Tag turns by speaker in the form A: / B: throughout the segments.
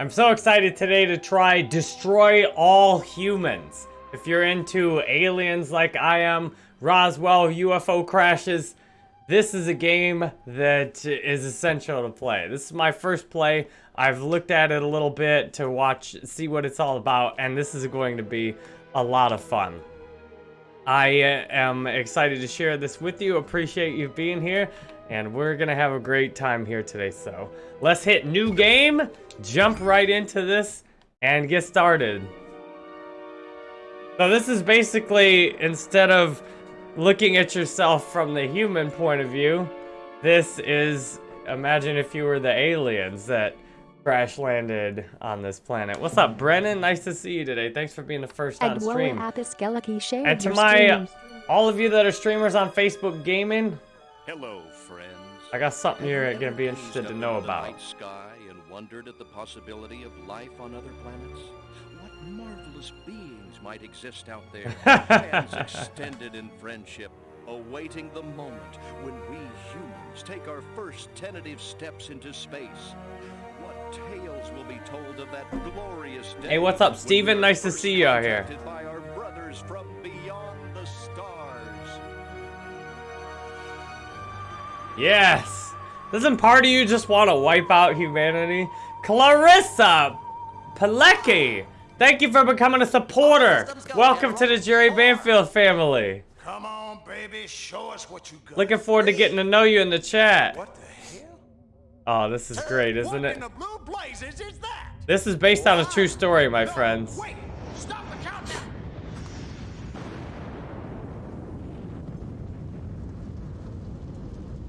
A: I'm so excited today to try Destroy All Humans. If you're into aliens like I am, Roswell, UFO crashes, this is a game that is essential to play. This is my first play. I've looked at it a little bit to watch, see what it's all about, and this is going to be a lot of fun. I uh, am excited to share this with you. Appreciate you being here, and we're gonna have a great time here today. So let's hit new game, jump right into this, and get started. So this is basically, instead of looking at yourself from the human point of view, this is, imagine if you were the aliens that crash landed on this planet. What's up, Brennan? Nice to see you today. Thanks for being the first on stream. And to my, all of you that are streamers on Facebook Gaming,
B: Hello, friends.
A: I got something you're gonna be interested to know about.
B: Sky and wondered at the possibility of life on other planets. What marvelous beings might exist out there, hands extended in friendship, awaiting the moment when we humans take our first tentative steps into space. What tales will be told of that glorious day?
A: Hey, what's up, Steven? Nice to see you out here. Yes! Doesn't part of you just want to wipe out humanity? Clarissa Pilecki! Thank you for becoming a supporter! Welcome to the Jerry Banfield family!
C: Come on, baby, show us what you got.
A: Looking forward to getting to know you in the chat.
C: What the hell?
A: Oh, this is great, isn't it?
C: in the blue blazes is that?
A: This is based on a true story, my friends.
C: Wait, stop the countdown.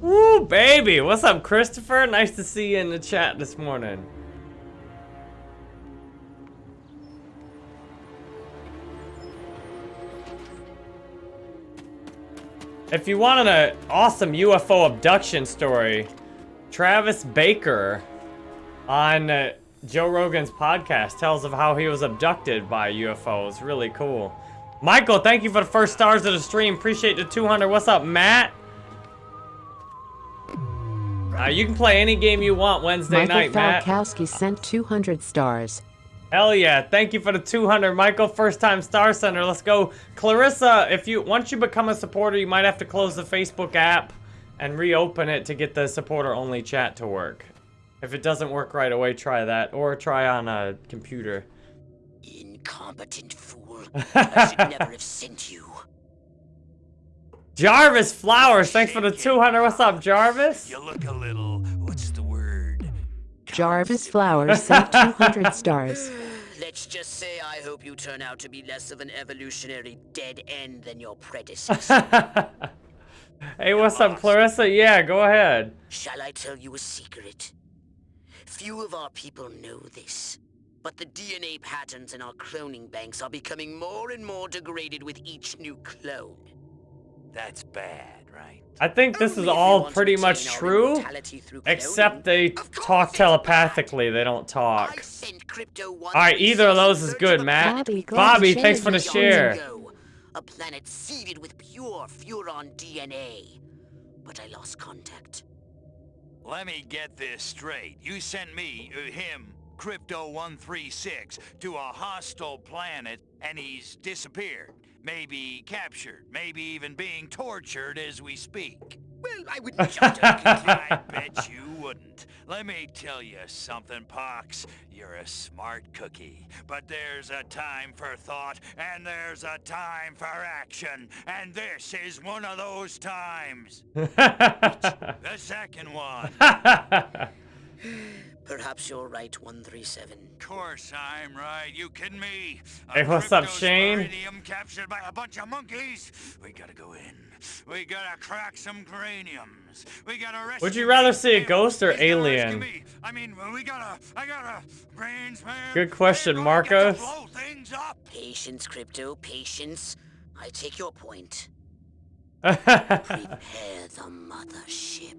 A: Woo, baby! What's up, Christopher? Nice to see you in the chat this morning. If you want an awesome UFO abduction story, Travis Baker on uh, Joe Rogan's podcast tells of how he was abducted by UFOs. Really cool. Michael, thank you for the first stars of the stream. Appreciate the 200. What's up, Matt? Uh, you can play any game you want Wednesday
D: Michael
A: night, Matt.
D: Falkowski sent 200 stars.
A: Hell yeah! Thank you for the 200, Michael. First time Star Center. Let's go, Clarissa. If you once you become a supporter, you might have to close the Facebook app and reopen it to get the supporter only chat to work. If it doesn't work right away, try that or try on a computer.
E: Incompetent fool. I should never have sent you.
A: Jarvis Flowers, thanks for the 200. What's up, Jarvis?
C: You look a little, what's the word?
D: Jarvis Flowers sent 200 stars.
E: Let's just say I hope you turn out to be less of an evolutionary dead end than your predecessor.
A: hey, what's up, Clarissa? Yeah, go ahead.
E: Shall I tell you a secret? Few of our people know this, but the DNA patterns in our cloning banks are becoming more and more degraded with each new clone.
C: That's bad, right?
A: I think this is
E: Only if we
A: all pretty much true, except they talk
E: it's
A: telepathically. They don't talk. All right, either of those is good, Matt.
D: Bobby,
A: Bobby, thanks for the share.
E: A planet seeded with pure Furon DNA. But I lost contact.
F: Let me get this straight. You sent me, uh, him, Crypto-136, to a hostile planet, and he's disappeared. Maybe captured, maybe even being tortured as we speak.
E: Well, I wouldn't jump to conclusion.
F: I bet you wouldn't. Let me tell you something, Pox. You're a smart cookie. But there's a time for thought, and there's a time for action. And this is one of those times. The second one.
E: Perhaps you're right, 137.
F: Of course I'm right. You kidding me? A
A: Hey, what's up, Shane?
F: captured by a bunch of monkeys. We gotta go in. We gotta crack some craniums. We gotta rescue.
A: Would you rather see a ghost or
F: He's gonna rescue
A: alien?
F: me. I mean, we gotta. I gotta. Brains, man.
A: Good question,
F: We're gonna get to
A: Marcos.
F: blow things up.
E: Patience, Crypto, patience. I take your point. Prepare the mothership.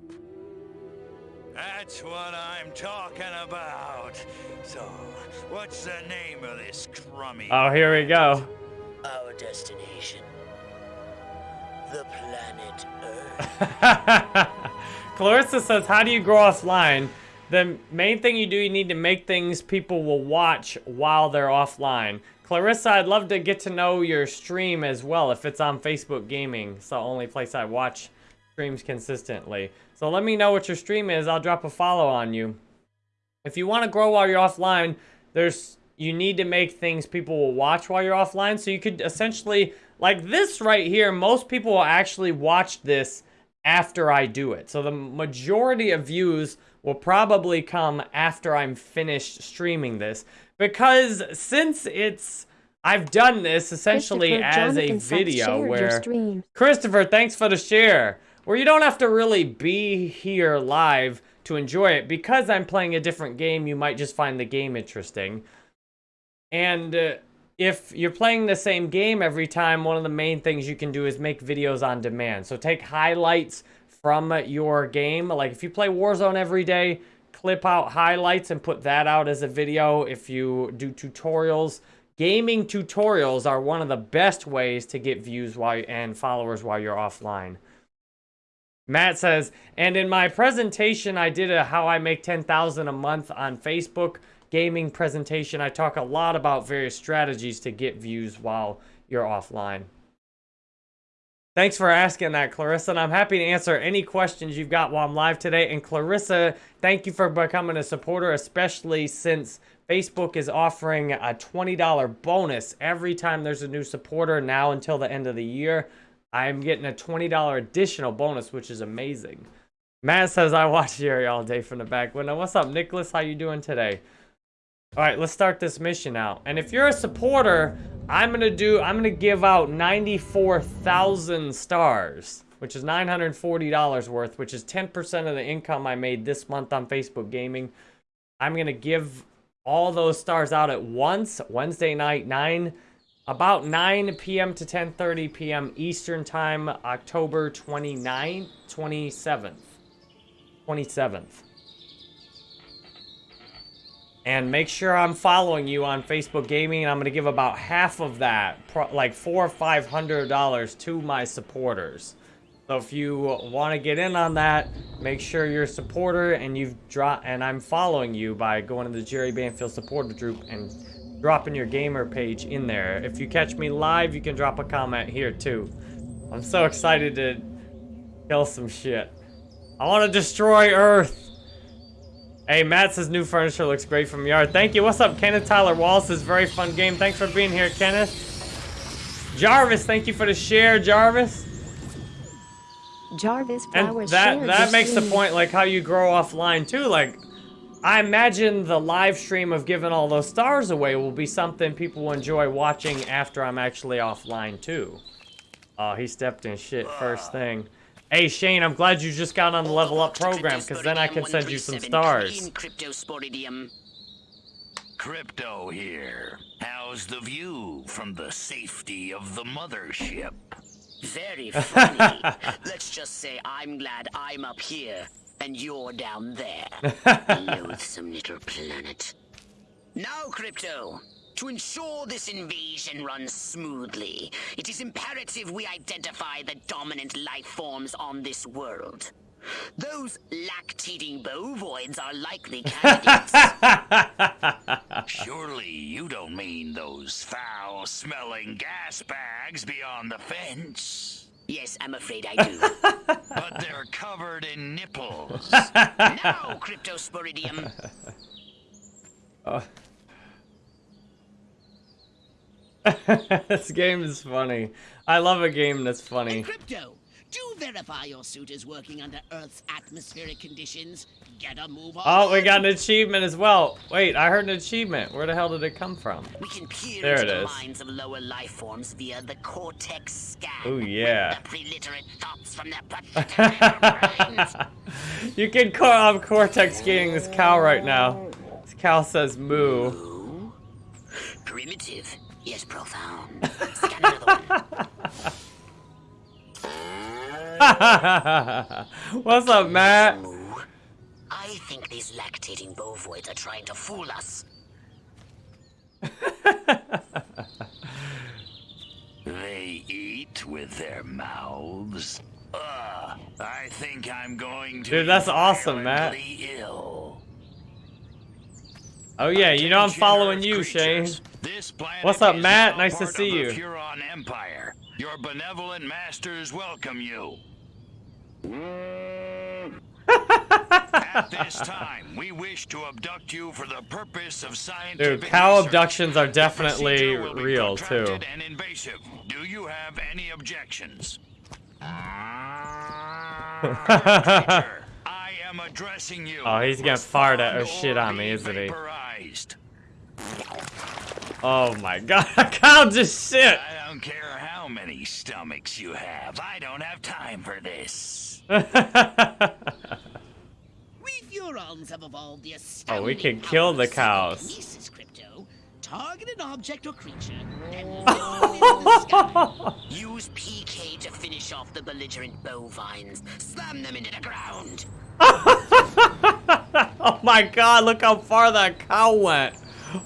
F: That's what I'm talking about. So, what's the name of this crummy?
A: oh, here we go.
E: Our destination. The planet Earth.
A: Clarissa says, how do you grow offline? the main thing you do, you need to make things people will watch while they're offline. Clarissa, I'd love to get to know your stream as well if it's on Facebook Gaming. It's the only place I watch streams consistently. So let me know what your stream is. I'll drop a follow on you. If you want to grow while you're offline, there's you need to make things people will watch while you're offline. So you could essentially, like this right here, most people will actually watch this after I do it. So the majority of views will probably come after I'm finished streaming this. Because since it's, I've done this essentially as a video where, Christopher, thanks for the share, where you don't have to really be here live to enjoy it. Because I'm playing a different game, you might just find the game interesting. And uh, if you're playing the same game every time, one of the main things you can do is make videos on demand. So take highlights from your game. Like if you play Warzone every day, clip out highlights and put that out as a video. If you do tutorials, gaming tutorials are one of the best ways to get views while and followers while you're offline. Matt says, and in my presentation, I did a how I make 10,000 a month on Facebook gaming presentation. I talk a lot about various strategies to get views while you're offline. Thanks for asking that, Clarissa, and I'm happy to answer any questions you've got while I'm live today. And Clarissa, thank you for becoming a supporter, especially since Facebook is offering a $20 bonus every time there's a new supporter now until the end of the year. I'm getting a $20 additional bonus, which is amazing. Matt says, I watch Jerry all day from the back window. What's up, Nicholas? How you doing today? All right, let's start this mission out. And if you're a supporter, I'm gonna do, I'm gonna give out 94,000 stars, which is $940 worth, which is 10% of the income I made this month on Facebook Gaming. I'm gonna give all those stars out at once, Wednesday night, 9, about 9 p.m. to 10.30 p.m. Eastern Time, October 29th, 27th. 27th. And make sure I'm following you on Facebook Gaming. And I'm going to give about half of that, like four or five hundred dollars to my supporters. So if you want to get in on that, make sure you're a supporter and you've dropped and I'm following you by going to the Jerry Banfield supporter group and dropping your gamer page in there. If you catch me live, you can drop a comment here too. I'm so excited to kill some shit. I want to destroy Earth. Hey, Matt says new furniture looks great from yard. Thank you. What's up, Kenneth Tyler Wallace? Is very fun game. Thanks for being here, Kenneth. Jarvis, thank you for the share, Jarvis.
D: Jarvis
A: and that that makes the point, like how you grow offline too. Like, I imagine the live stream of giving all those stars away will be something people will enjoy watching after I'm actually offline too. Oh, he stepped in shit first ah. thing. Hey Shane, I'm glad you just got on the level up program because then I can send you some stars.
F: Crypto here. How's the view from the safety of the mothership?
E: Very funny. Let's just say I'm glad I'm up here and you're down there. Loathsome little planet. Now, Crypto, to ensure this invasion runs smoothly, it is imperative we identify the dominant life forms on this world. Those lactating bovoids are likely candidates.
F: Surely you don't mean those foul-smelling gas bags beyond the fence.
E: Yes, I'm afraid I do.
F: But they're covered in nipples.
E: now, Cryptosporidium.
A: this game is funny. I love a game that's funny.
G: Crypto, do verify your suit is working under Earth's atmospheric conditions. Get a move on.
A: Oh, we got an achievement as well. Wait, I heard an achievement. Where the hell did it come from?
E: We can peer
A: There
E: into
A: it
E: the
A: is.
E: minds of lower life forms via the cortex scan.
A: Ooh, yeah.
E: The preliterate thoughts from their.
A: You can call I'm Cortex skating this cow right now. This cow says moo.
E: Ooh. Primitive, yet profound. Scan another one.
A: What's up, Matt?
E: I think these lactating bovoids are trying to fool us.
F: They eat with their mouths. Ugh, I think I'm going to
A: Dude, that's awesome, Matt.
F: ill.
A: Oh yeah, you know I'm following you, Shane.
F: This
A: What's up, Matt? Nice to see you.
F: Furon Empire. Your benevolent masters welcome you. At this time, we wish to abduct you for the purpose of scientific
A: Dude, cow
F: research.
A: abductions are definitely
F: procedure will be
A: real too.
F: And invasive. Do you have any objections? I am addressing you.
A: Oh, he's gonna fart at or shit on me, isn't he?
F: Vaporized.
A: Oh my god, cow just shit.
F: I don't care how many stomachs you have. I don't have time for this.
G: We Furons have evolved the
A: Oh,
G: astounding
A: we can
G: power
A: kill
G: of
A: the cows.
G: psychokinesis, Crypto. Target an object or creature and level it in the sky.
E: Use PK to finish off the belligerent bovines. Slam them into the ground.
A: oh my god, look how far that cow went.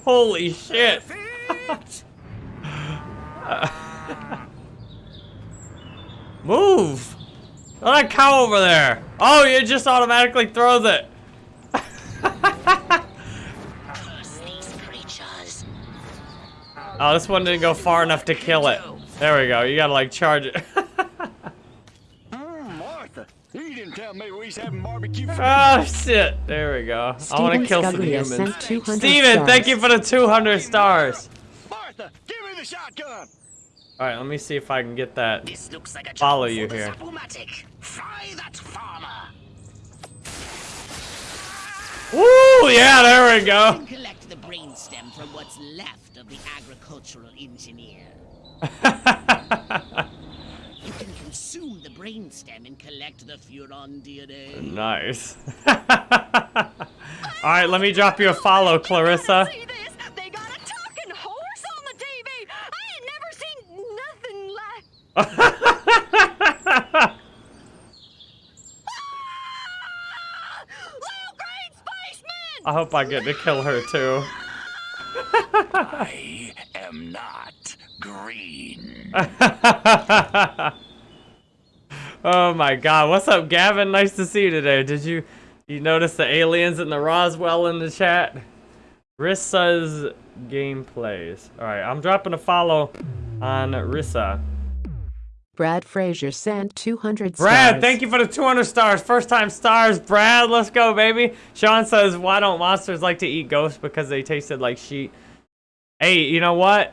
A: Holy shit. Move. That cow over there. Oh, it just automatically throws it. Oh, this one didn't go far enough to kill it. There we go. You gotta like charge it.
C: Martha, you didn't tell me we was having barbecue.
A: oh shit. There we go. I wanna
D: Steven
A: kill some humans.
D: sent 200
A: Steven,
D: stars.
A: thank you for the 200 stars.
C: Martha, give me the shotgun.
A: Alright, let me see if I can get that.
E: This looks like a job
A: Follow you here.
E: Zapomatic. Fry that farmer.
A: Woo! Yeah, there we go.
G: collect the brainstem from what's left of the agricultural engineer. You can consume the brainstem and collect the Furon DNA.
A: nice. Alright, let me drop you a follow, Clarissa.
H: They got a talking horse on the TV. I ain't never seen nothing like. Ah! Little green spaceman!
A: I hope I get to kill her too.
F: I am not green.
A: oh my god, what's up, Gavin? Nice to see you today. Did you you notice the aliens in the Roswell in the chat? Rissa's gameplays. Alright, I'm dropping a follow on Rissa.
D: Brad Frazier sent 200
A: Brad, thank you for the 200 stars. First time stars, Brad. Let's go, baby. Sean says, why don't monsters like to eat ghosts? Because they tasted like sheet. Hey, you know what?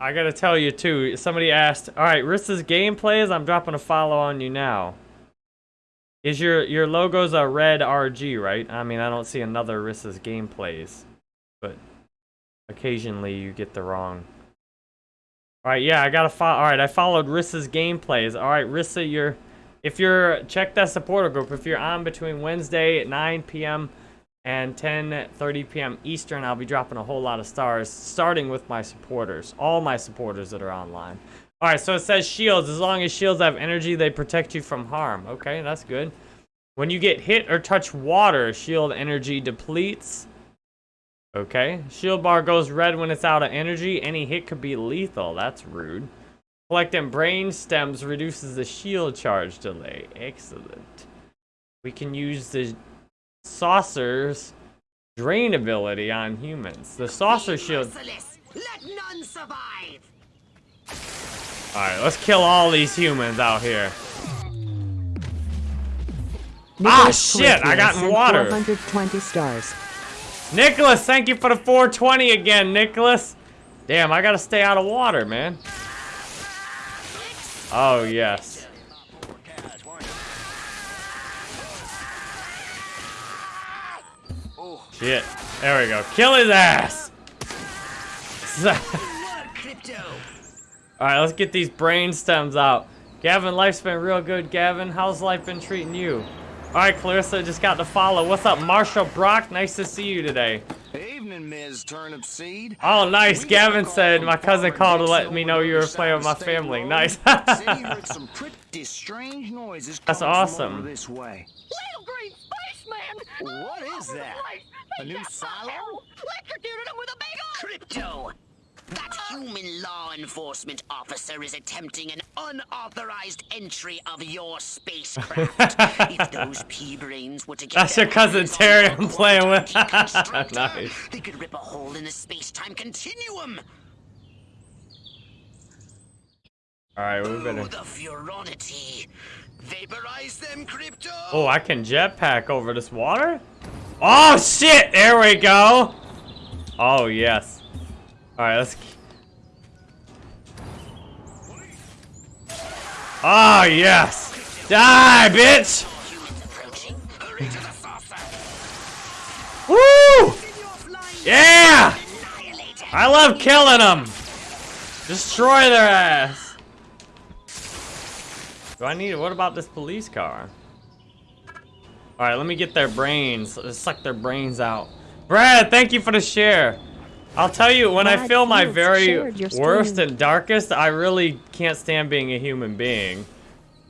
A: I gotta tell you, too. Somebody asked, all right, Rissa's gameplays, I'm dropping a follow on you now. Is your, your logo's a red RG, right? I mean, I don't see another Rissa's gameplays. But occasionally you get the wrong... Alright, yeah, I gotta follow. Alright, I followed Rissa's gameplays. Alright, Rissa, you're. If you're. Check that supporter group. If you're on between Wednesday at 9 p.m. and 10:30 p.m. Eastern, I'll be dropping a whole lot of stars, starting with my supporters. All my supporters that are online. Alright, so it says shields. As long as shields have energy, they protect you from harm. Okay, that's good. When you get hit or touch water, shield energy depletes. Okay. Shield bar goes red when it's out of energy. Any hit could be lethal. That's rude. Collecting brain stems reduces the shield charge delay. Excellent. We can use the saucer's drain ability on humans. The saucer shield.
E: Let none survive.
A: Alright, let's kill all these humans out here.
D: Nicholas
A: Ah, shit, I got in water.
D: 420 stars.
A: Nicholas, thank you for the 420 again, Nicholas. Damn, I gotta stay out of water, man. Oh, yes. Shit. There we go. Kill his ass!
E: Crypto.
A: Alright, let's get these brain stems out. Gavin, life's been real good, Gavin. How's life been treating you? Alright, Clarissa, just got to follow. What's up, Marshall Brock? Nice to see you today.
C: Evening, Ms. Turnipseed.
A: Oh, nice.
C: We
A: Gavin said my cousin called to let me know you were playing with my family.
C: Road.
A: Nice.
C: Said some pretty strange noises
A: That's awesome.
C: this way.
H: Little green spaceman!
C: What is that? A new silo?
H: Electrocuted him with a big old...
E: Crypto. That uh. human law enforcement officer is attempting an unauthorized entry of your spacecraft. if those pea brains were to get
A: That's your cousin Terry I'm playing with. Nice.
E: They could rip a hole in the space-time continuum.
A: Alright, we
E: Oh,
A: better.
E: the furonity. Vaporize them, crypto.
A: Oh, I can jetpack over this water? Oh, shit! There we go! Oh, yes. Alright, let's... Oh, yes! Die, bitch! Woo! Yeah! I love killing them! Destroy their ass! Do I need... What about this police car? Alright, let me get their brains. Let's suck their brains out. Brad, thank you for the share. I'll tell you, when I feel my very worst and darkest, I really can't stand being a human being.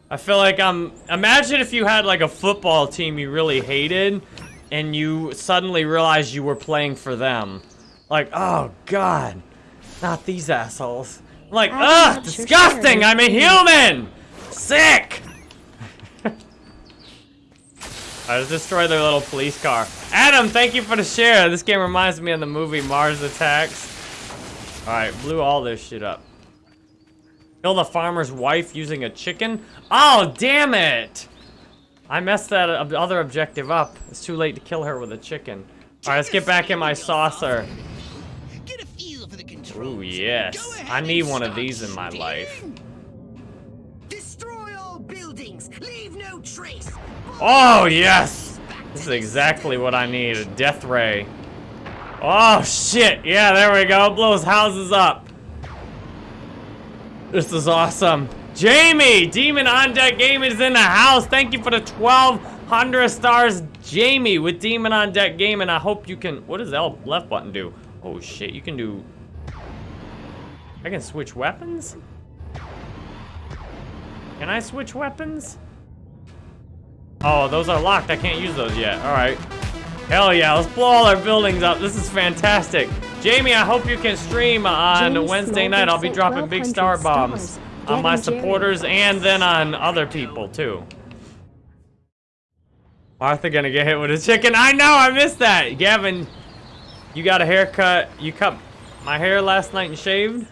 A: I feel like I'm... Imagine if you had like a football team you really hated, and you suddenly realized you were playing for them. Like, oh god, not these assholes. I'm like, ugh, disgusting. I'm a human! Sick! I just destroy their little police car. Adam, thank you for the share. This game reminds me of the movie Mars Attacks. Alright, blew all this shit up. Kill the farmer's wife using a chicken? Oh, damn it! I messed that other objective up. It's too late to kill her with a chicken. Alright, let's get back in my saucer.
G: Get a feel for the.
A: Ooh, yes. I need one of these in my life. Oh, yes! This is exactly what I need, a death ray. Oh, shit! Yeah, there we go. Blows houses up. This is awesome. Jamie! Demon on Deck Gaming is in the house. Thank you for the 1,200 stars, Jamie, with Demon on Deck Gaming. I hope you can... What does L left button do? Oh, shit. You can do... I can switch weapons? Can I switch weapons? Oh, those are locked. I can't use those yet. All right. Hell yeah, let's blow all our buildings up. This is fantastic. Jamie, I hope you can stream on
D: James
A: Wednesday
D: Smolder
A: night. I'll be dropping big star bombs
D: stars.
A: on my
D: Gavin Jerry.
A: supporters and then on other people too. Martha gonna get hit with a chicken. I know, I missed that. Gavin, you got a haircut. You cut my hair last night and shaved?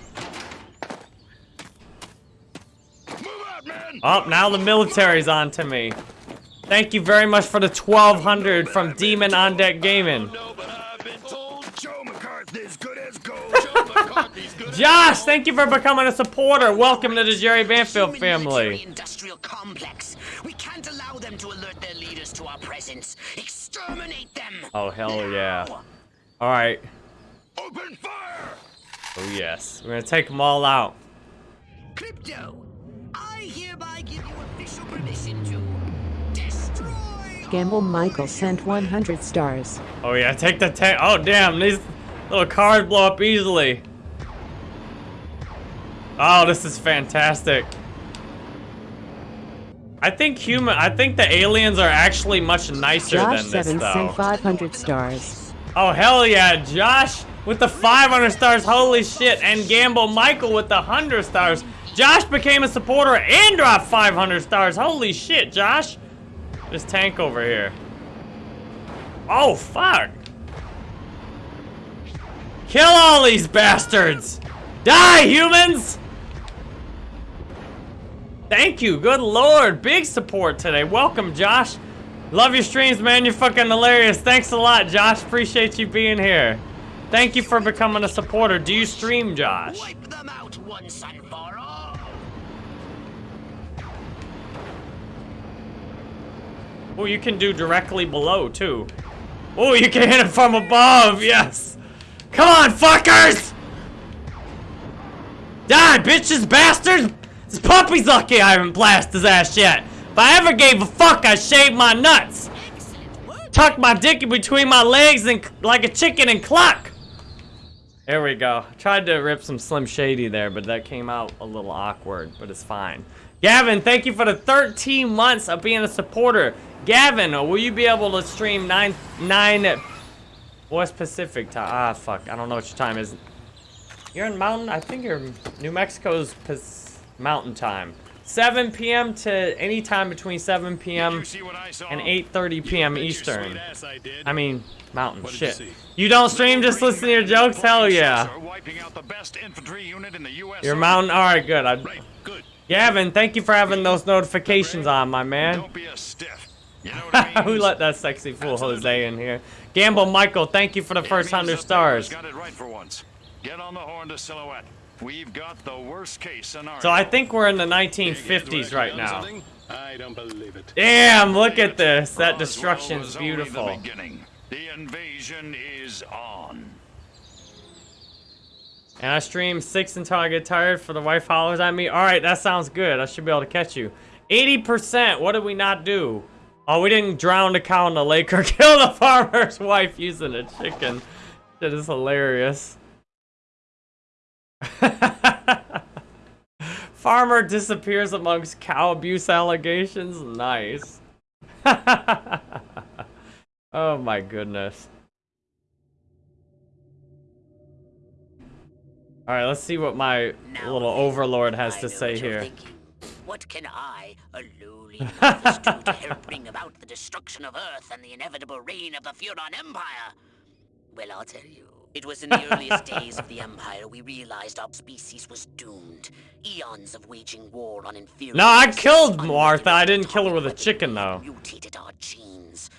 C: Move out, man!
A: Oh, now the military's on to me. Thank you very much for the 1200 from Demon on Deck Gaming.
C: No, but I've been told Joe McCarthy's good as gold. Joe McCarthy's good
A: Josh, thank you for becoming a supporter. Welcome to the Jerry Banfield family.
E: military-industrial complex. We can't allow them to alert their leaders to our presence. Exterminate them.
A: Oh, hell yeah. All right.
C: Open fire!
A: Oh, yes. We're going to take them all out.
E: Crypto, I hereby give you official permission to.
D: Gamble Michael sent 100 stars.
A: Oh, yeah. Take the tank. Oh, damn. These little cars blow up easily. Oh, this is fantastic. I think human. I think the aliens are actually much nicer
D: Josh
A: than this,
D: 7
A: though.
D: sent 500 stars.
A: Oh, hell yeah, Josh with the 500 stars, holy shit, and Gamble Michael with the 100 stars. Josh became a supporter and dropped 500 stars, holy shit, Josh. This tank over here. Oh, fuck. Kill all these bastards. Die, humans. Thank you, good lord, big support today. Welcome, Josh. Love your streams, man. You're fucking hilarious. Thanks a lot, Josh. Appreciate you being here. Thank you for becoming a supporter. Do you stream, Josh? Oh, you can do directly below, too. Oh, you can hit it from above. Yes. Come on, fuckers! Die, bitches, bastards! This puppy's lucky I haven't blasted his ass yet. If I ever gave a fuck, I'd shave my nuts. Tuck my dick in between my legs and like a chicken and cluck. There we go. Tried to rip some Slim Shady there, but that came out a little awkward, but it's fine. Gavin, thank you for the 13 months of being a supporter. Gavin, will you be able to stream 9, 9, what's Pacific time? Ah, fuck, I don't know what your time is. You You're in mountain? I think you're New Mexico's mountain time. 7 p.m. to any time between 7 p.m. and 8.30 p.m. Eastern. I mean, mountain
C: What did you
A: shit. You don't stream, just listen to your jokes? Hell yeah.
F: Wiping out the best infantry unit in the US
A: Your mountain, alright, good. I,
C: Right, good.
A: Gavin, thank you for having those notifications on, my man.
F: Don't be a stiff. You know what I mean?
A: Who let that sexy fool Jose in here? Gamble Michael, thank you for the first 100
F: up there has
A: stars.
F: Got it right for once. Get on the horn to Silhouette. We've got the worst case scenario.
A: So I think we're in the
C: You guys were
A: 1950s right now.
C: I don't believe it.
A: Damn, look at this. That destruction's
F: was the
A: beautiful.
F: The invasion is on.
A: And I stream six until I get tired for the wife hollers at me. Alright, that sounds good. I should be able to catch you. 80%, what did we not do? Oh, we didn't drown a cow in the lake or kill the farmer's wife using a chicken. That is hilarious. Farmer disappears amongst cow abuse allegations. Nice. oh my goodness. All right, let's see what my
E: Now
A: little overlord has to say here.
E: thinking. What can I, a lowly novice, do to help bring about the destruction of Earth and the inevitable reign of the Furon Empire? Well, I'll tell you. It was in the earliest days of the Empire we realized our species was doomed. Eons of waging war on inferior...
A: No, I killed Martha. I didn't kill her with a chicken, though.
E: Mutated our genes.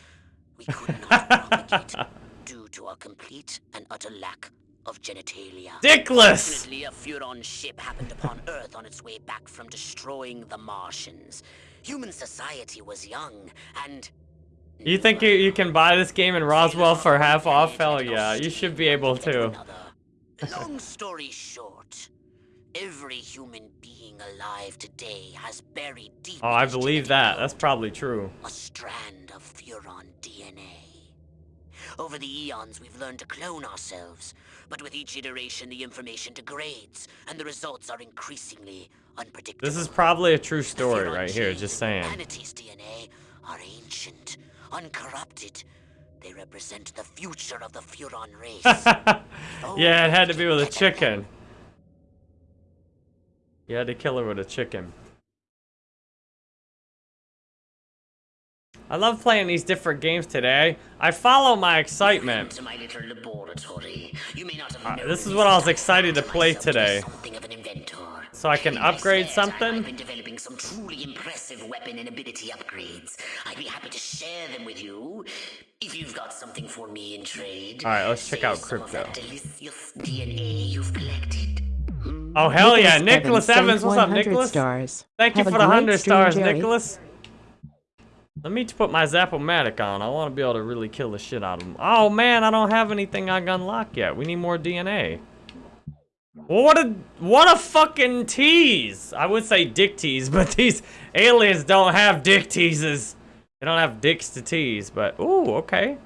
E: We could not propagate due to our complete and utter lack of genitalia.
A: Dickless!
E: Fortunately, a Furon ship happened upon Earth on its way back from destroying the Martians. Human society was young, and...
A: You think you, you can buy this game in Roswell for half off? Hell yeah, you should be able to.
E: Long story short, every human being alive today has buried deep
A: Oh, I believe that. That's probably true.
E: a strand of Furon DNA. Over the eons, we've learned to clone ourselves, but with each iteration, the information degrades, and the results are increasingly unpredictable.
A: This is probably a true story right here, just
E: in
A: saying.
E: Humanity's DNA are ancient, uncorrupted. They represent the future of the Furon race.
A: Oh, yeah, it had to be with a chicken. You had to kill her with a chicken. I love playing these different games today. I follow my excitement.
E: my. You may not have
A: Uh, this is what I was excited to play
E: myself to
A: today.
E: Something of an inventor.
A: So I can
E: In
A: upgrade something?
E: I've been developing some truly impressive weapon and ability upgrades. I'd be happy to share them with you if you've got something for me in trade.
A: All right, let's check out
E: some
A: crypto.
E: that delicious DNA you've collected.
A: Oh hell yeah,
D: Nicholas
A: Nicholas
D: Evans,
A: Evans,
D: sent
A: what's up,
D: 100
A: Nicholas?
D: Stars.
A: Thank you
D: Have a
A: for the hundred stars,
D: Jerry.
A: Nicholas. Let me put my Zapomatic on. I want to be able to really kill the shit out of them. Oh man, I don't have anything I can unlock yet. We need more DNA. What a what a fucking tease! I would say dick tease, but these aliens don't have dick teases. They don't have dicks to tease. But ooh, okay.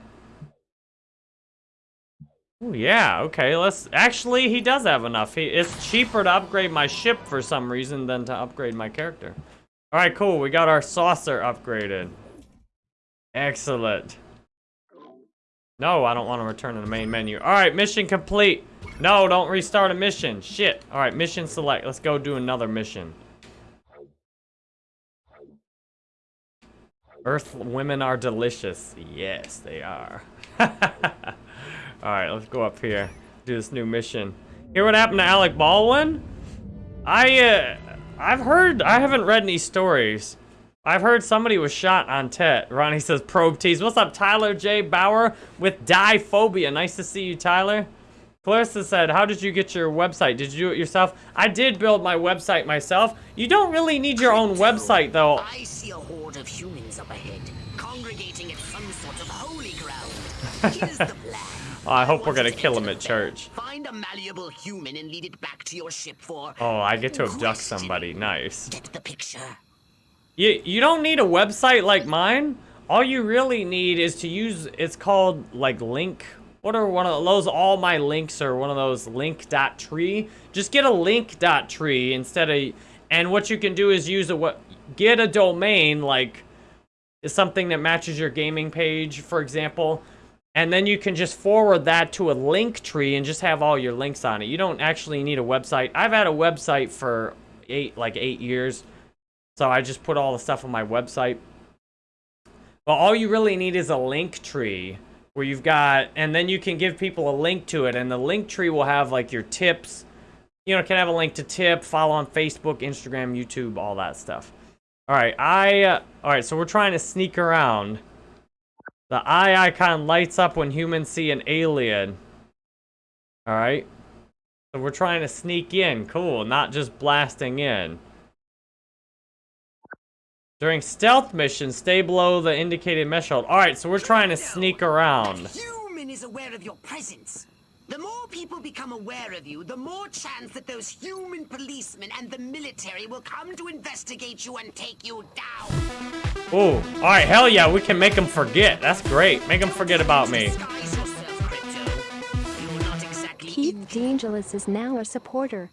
A: Ooh, yeah, okay. Let's actually, he does have enough. He, it's cheaper to upgrade my ship for some reason than to upgrade my character. All right, cool. We got our saucer upgraded. Excellent. No, I don't want to return to the main menu. All right, mission complete. No, don't restart a mission. Shit. All right, mission select. Let's go do another mission. Earth women are delicious. Yes, they are. All right, let's go up here. Do this new mission. Hear what happened to Alec Baldwin? I, uh, I've heard, I haven't read any stories. I've heard somebody was shot on Tet. Ronnie says probe tease. What's up, Tyler J. Bauer with Diphobia? Nice to see you, Tyler. Clarissa said, how did you get your website? Did you do it yourself? I did build my website myself. You don't really need your own website, though.
E: I see a horde of humans up ahead, congregating at some sort of holy ground. Here's the plan.
A: Oh, I hope we're gonna
E: to
A: kill him at church.
E: Find a malleable human and lead it back to your ship for.
A: Oh, I get to abduct somebody. Nice.
E: Get the picture.
A: You, you don't need a website like mine. All you really need is to use, it's called like link. What are one of those, all my links are one of those link.tree. Just get a link.tree instead of, and what you can do is use a, what, get a domain like, is something that matches your gaming page, for example. And then you can just forward that to a link tree and just have all your links on it. You don't actually need a website. I've had a website for eight, like eight years. So I just put all the stuff on my website. But all you really need is a link tree where you've got, and then you can give people a link to it. And the link tree will have like your tips. You know, can have a link to tip, follow on Facebook, Instagram, YouTube, all that stuff. All right, I, uh, all right, so we're trying to sneak around. The eye icon lights up when humans see an alien. All right. So we're trying to sneak in. Cool, not just blasting in. During stealth missions, stay below the indicated mesh hold. All right, so we're trying to sneak around.
G: Human is aware of your presence. The more people become aware of you, the more chance that those human policemen and the military will come to investigate you and take you down.
A: Ooh, all right, hell yeah, we can make them forget. That's great. Make them forget about me.
G: Disguise yourself, Crypto. You're not exactly
D: Keith DeAngelis is now a supporter.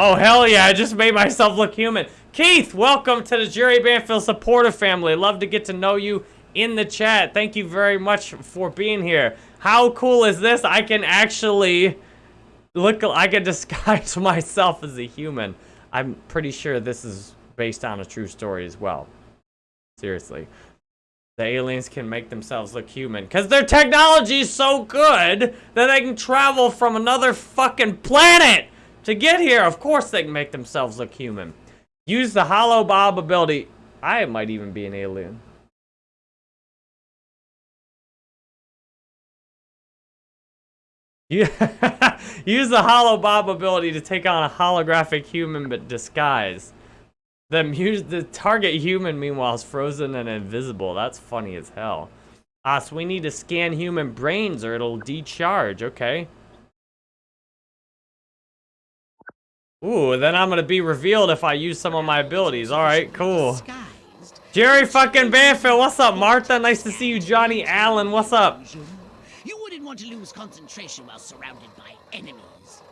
A: Oh, hell yeah, I just made myself look human. Keith, welcome to the Jerry Banfield supporter family. Love to get to know you in the chat. Thank you very much for being here. How cool is this? I can actually look, I can disguise myself as a human. I'm pretty sure this is based on a true story as well. Seriously. The aliens can make themselves look human. Because their technology is so good that they can travel from another fucking planet to get here. Of course they can make themselves look human. Use the HoloBob ability. I might even be an alien. You use the HoloBob ability to take on a holographic human but disguise. The, the target human, meanwhile, is frozen and invisible. That's funny as hell. Ah, so we need to scan human brains or it'll decharge. Okay. Ooh, then I'm gonna be revealed if I use some of my abilities. Alright, cool. Jerry fucking Banfield, what's up, Martha? Nice to see you, Johnny Allen. What's up?
G: You wouldn't want to lose concentration while surrounded by enemies.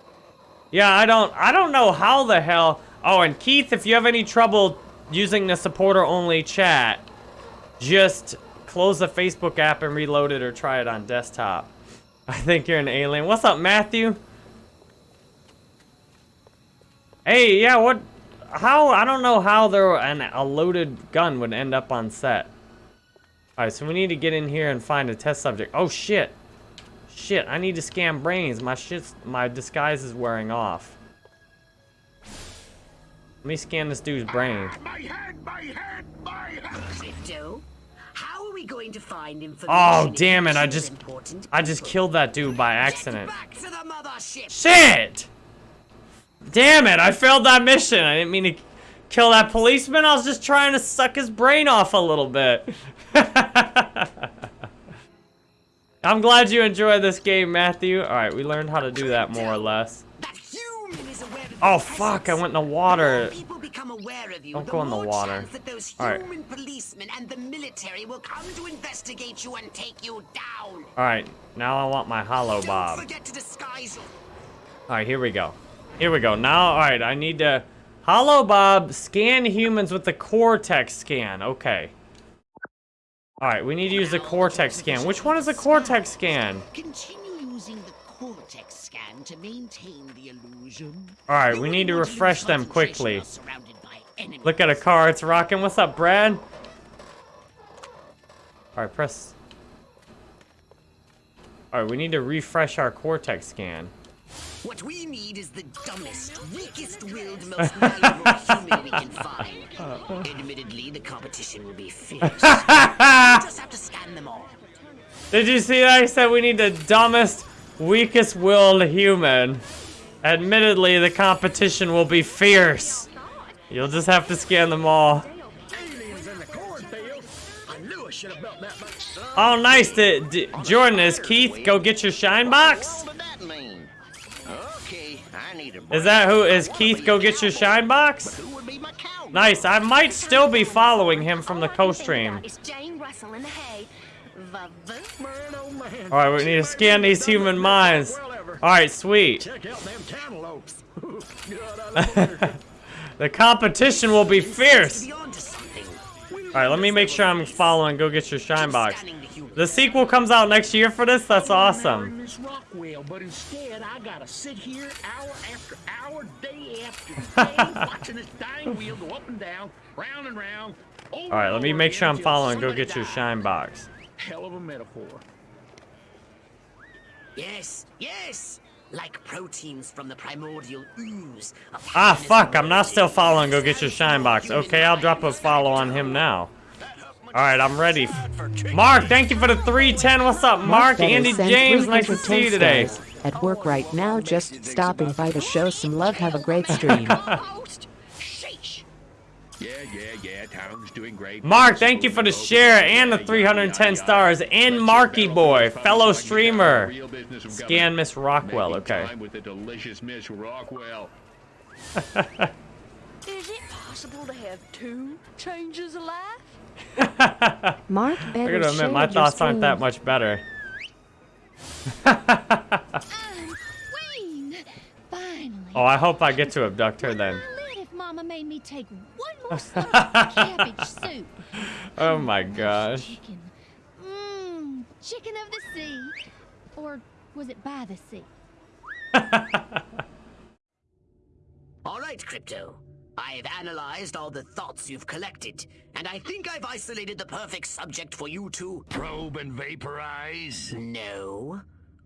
A: Yeah, I don't I don't know how the hell. Oh, and Keith, if you have any trouble using the supporter only chat, just close the Facebook app and reload it or try it on desktop. I think you're an alien. What's up, Matthew? Hey, yeah, what how I don't know how there an a loaded gun would end up on set. Alright, so we need to get in here and find a test subject. Oh shit. Shit, I need to scan brains. My shit's my disguise is wearing off. Let me scan this dude's brain.
C: Ah, my head, my head, my head.
G: Crypto, how are we going to find information?
A: Oh damn it, I just I just killed that dude by
G: Get
A: accident.
G: back to the mothership.
A: Shit! Damn it, I failed that mission. I didn't mean to kill that policeman. I was just trying to suck his brain off a little bit. I'm glad you enjoyed this game, Matthew. Alright, we learned how to do that more or less.
G: That human is aware of your
A: Oh fuck, I went in the water.
G: people become aware of you,
A: Don't go in the water.
G: that those
A: All right.
G: human policemen and the military will come to investigate you and take you down.
A: Alright, now I want my
G: HoloBob. disguise
A: Alright, here we go. Here we go. Now, alright, I need to... HoloBob, scan humans with the Cortex scan. Okay. Alright, we need to use the Cortex scan. Which one is the Cortex scan?
G: Continue using the cortex scan to maintain the illusion.
A: Alright, we need to refresh them quickly.
G: while surrounded by enemies.
A: Look at a car, it's rocking. What's up, Brad? Alright, press... Alright, we need to refresh our Cortex scan.
G: What we need is the dumbest, weakest-willed, most malleable human we can find. Admittedly, the competition will be fierce. we just have to scan them all.
A: Did you see that? I said we need the dumbest, weakest willed human. Admittedly, the competition will be fierce. You'll just have to scan them all.
C: Aliens in the cornfield. I knew I should have built that much.
A: Oh, nice. D- D- Jordan, is Keith go get your shine box?
E: What did that mean? Okay, I need a
A: Is that who? Is Keith go get your shine box? Nice. I might still be following him from the co-stream.
H: It's Jane Russell in the hay. Va-voom.
C: Man, oh man.
A: All right, we need to scan these human minds. All right, sweet. The competition will be fierce.
G: to be onto something.
A: All right, let me make sure I'm following. Go get your shine box.
G: Scanning the
A: sequel comes out next year for this? That's awesome.
I: Miss Rockwell, but instead I gotta sit here hour after hour, day after day, watching this dying wheel go up and down, round and round.
A: All right, let me make sure I'm following. Go get your shine box.
I: Hell of a metaphor.
E: Yes, yes! Like proteins from the primordial ooze.
A: Ah, fuck, I'm not still following. Go get your shine box. Okay, I'll drop a follow on him now. All right, I'm ready. Mark, thank you for the 310. What's up, Mark?
D: Better
A: Andy
D: send
A: James, nice to
D: 310
A: see you today.
D: At work right now, just stopping by to show some love. Have a great stream.
C: Yeah, yeah, yeah. Town's doing great.
A: Mark, thank you for the share and the 310 stars. And Marky Boy, fellow streamer. Scan Miss Rockwell, okay.
C: With the delicious Miss Rockwell.
H: Is it possible to have two changes of life?
D: Mark,
A: I
D: better
A: gotta admit, my
D: share your
A: thoughts aren't that much better.
H: I'm. Finally.
A: Oh, I hope I get to abduct her then.
H: I live if Mama made me take one more cabbage soup.
A: Oh my gosh.
H: Chicken. Mmm, chicken of the sea. Or was it by the sea?
E: All right, Crypto. I've analyzed all the thoughts you've collected, and I think I've isolated the perfect subject for you to.
C: Probe and vaporize.
E: No.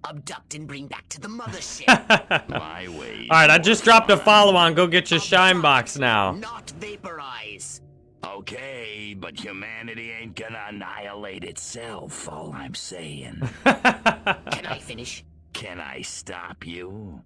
E: Abduct and bring back to the mothership.
C: My way.
A: All right, I just dropped a follow on. Go get your shine box now.
E: Not vaporize.
I: Okay, but humanity ain't gonna annihilate itself, all I'm saying.
E: Can I finish?
I: Can I stop you?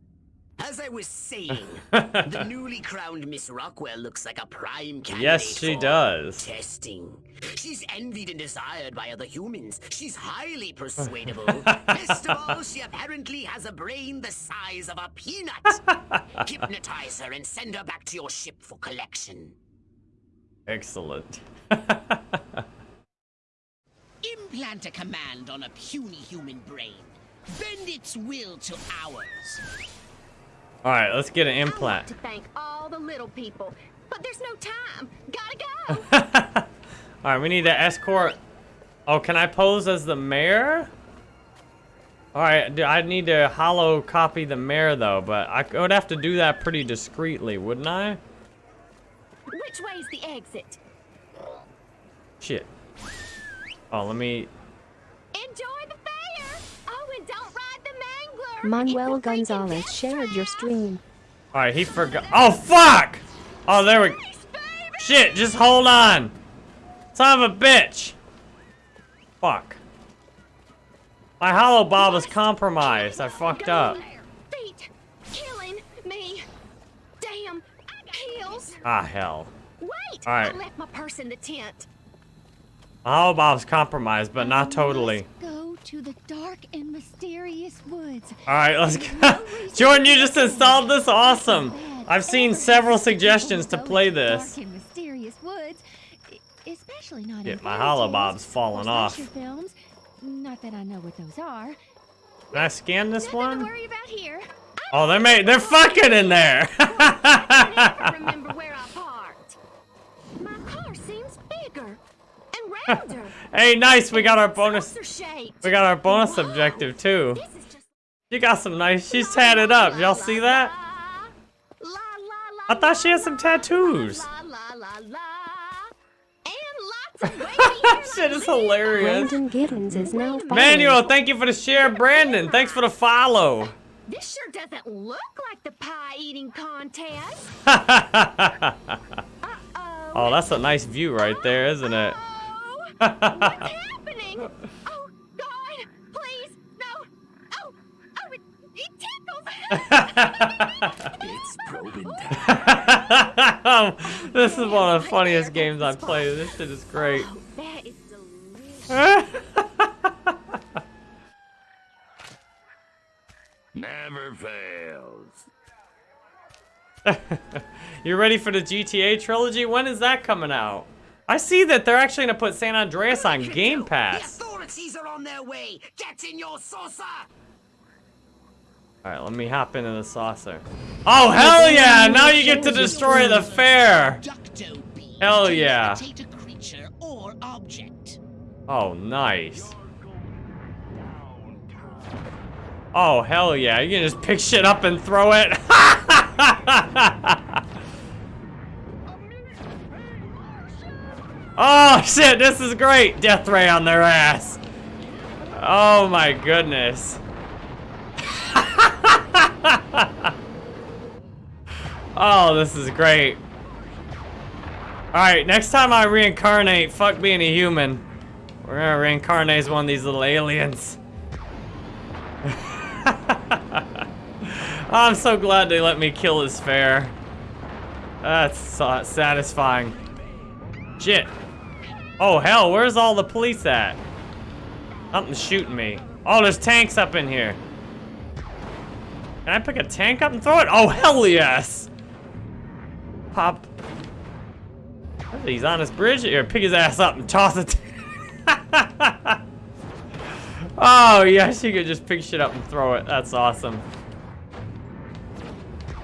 E: As I was saying, the newly crowned Miss Rockwell looks like a prime candidate
A: Yes, she
E: for
A: does.
E: Testing. She's envied and desired by other humans. She's highly persuadable. Best of all, she apparently has a brain the size of a peanut. Hypnotize her and send her back to your ship for collection.
A: Excellent.
E: Implant a command on a puny human brain. Bend its will to ours.
A: All right, let's get an
H: I want
A: implant.
H: to thank all the little people, but there's no time. Gotta go.
A: All right, we need to escort. Oh, can I pose as the mayor? All right, do- I need to hollow copy the mayor though, but I would have to do that pretty discreetly, wouldn't I?
H: Which way's the exit?
A: Shit. Oh, let me.
H: Enjoy
D: Manuel
H: It's a freaking
D: Gonzalez shared your stream.
A: All right, he forgot. Oh fuck! Oh, there we. Shit, just hold on. Son of a bitch. Fuck. My HoloBob is compromised. I fucked up.
H: Feet killing me. Damn. Heels.
A: Ah, hell.
H: Wait.
A: All right.
H: I left my purse in the tent.
A: My HoloBob's compromised, but not totally.
H: Go to the dark and mysterious woods.
A: All right, let's go. Jordan, you just installed this? Awesome. I've seen several suggestions to play this.
H: Dark and mysterious woods, especially not in
A: Shit, my
H: HoloBob's
A: falling off.
H: Films. Not that I know what those are.
A: Can I scan this one?
H: worry about here.
A: Oh, they're made. They're fucking in there. hey, nice. We got our bonus. We got our bonus
H: Whoa,
A: objective too.
H: This is just
A: You got some nice. She's tatted up. Y'all see that? I thought she had some tattoos. Shit is hilarious.
D: Brandon Giddens is now following.
A: Manuel, thank you for the share. Brandon, thanks for the follow.
H: This sure doesn't look like the pie eating contest.
A: oh,
H: Uh-oh.
A: that's a nice view right there, isn't it?
H: Oh, what's happening? Oh, God, please, no. Oh, oh, it, it tickles.
I: It's probing time.
A: Oh, this is one of the funniest games I've played. This shit is great.
H: Oh, that is delicious.
I: Never fails.
A: you ready for the GTA trilogy? When is that coming out? I see that they're actually gonna put San Andreas on Game Pass.
E: The authorities are on their way. Get in your saucer.
A: All right, let me hop into the saucer. Oh hell yeah! Now you get to destroy the fair. Hell yeah. Oh nice. Oh hell yeah! You can just pick shit up and throw it. oh, shit. This is great. Death ray on their ass. Oh, my goodness. oh, this is great. Alright, next time I reincarnate, fuck being a human. We're gonna reincarnate as one of these little aliens. I'm so glad they let me kill his fair. That's satisfying. Shit. Oh hell, where's all the police at? Something's shooting me. Oh, there's tanks up in here. Can I pick a tank up and throw it? Oh, hell yes! Pop. He's on his bridge. Here, pick his ass up and toss it. oh, yes, you could just pick shit up and throw it. That's awesome.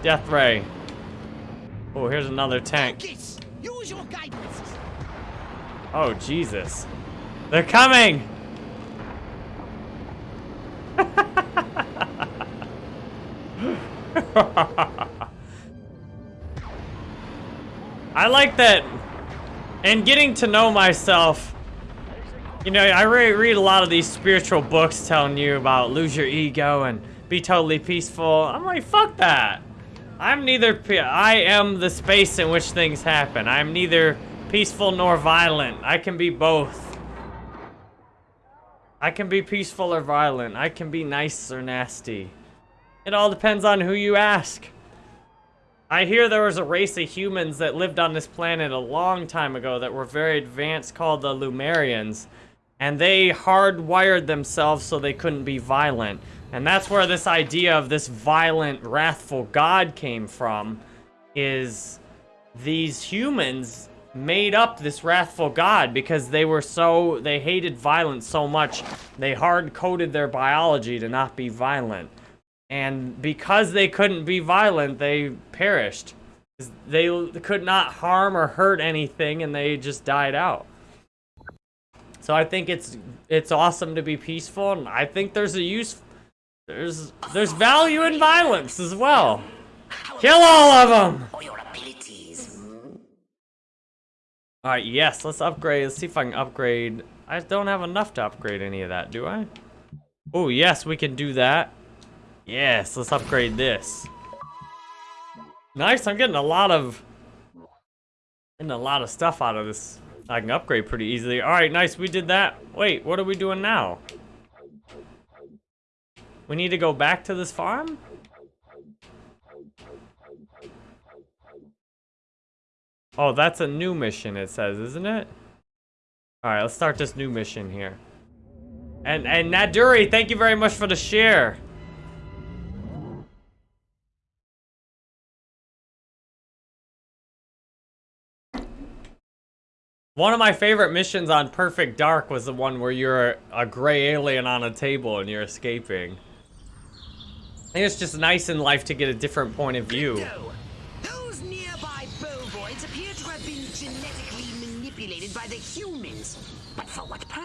A: Death ray. Oh, here's another tank.
G: Use your guidance.
A: Oh, Jesus. They're coming! I like that. And getting to know myself. You know, I re read a lot of these spiritual books telling you about lose your ego and be totally peaceful. I'm like, fuck that. I'm neither, I am the space in which things happen. I'm neither peaceful nor violent. I can be both. I can be peaceful or violent. I can be nice or nasty. It all depends on who you ask. I hear there was a race of humans that lived on this planet a long time ago that were very advanced called the Lumerians. And they hardwired themselves so they couldn't be violent. And that's where this idea of this violent, wrathful god came from. Is these humans made up this wrathful god because they were so, they hated violence so much, they hard-coded their biology to not be violent. And because they couldn't be violent, they perished. They could not harm or hurt anything, and they just died out. So I think it's it's awesome to be peaceful, and I think there's a use, there's there's value in violence as well. Kill all of them.
G: Oh,
A: All right, yes, let's upgrade. Let's see if I can upgrade. I don't have enough to upgrade any of that, do I? Oh, yes, we can do that. Yes, let's upgrade this. Nice, I'm getting a lot of... Getting a lot of stuff out of this. I can upgrade pretty easily. Alright, nice, we did that. Wait, what are we doing now? We need to go back to this farm? Oh, that's a new mission, it says, isn't it? Alright, let's start this new mission here. And, and Naduri, thank you very much for the share. One of my favorite missions on Perfect Dark was the one where you're a gray alien on a table and you're escaping. I think it's just nice in life to get a different point of view.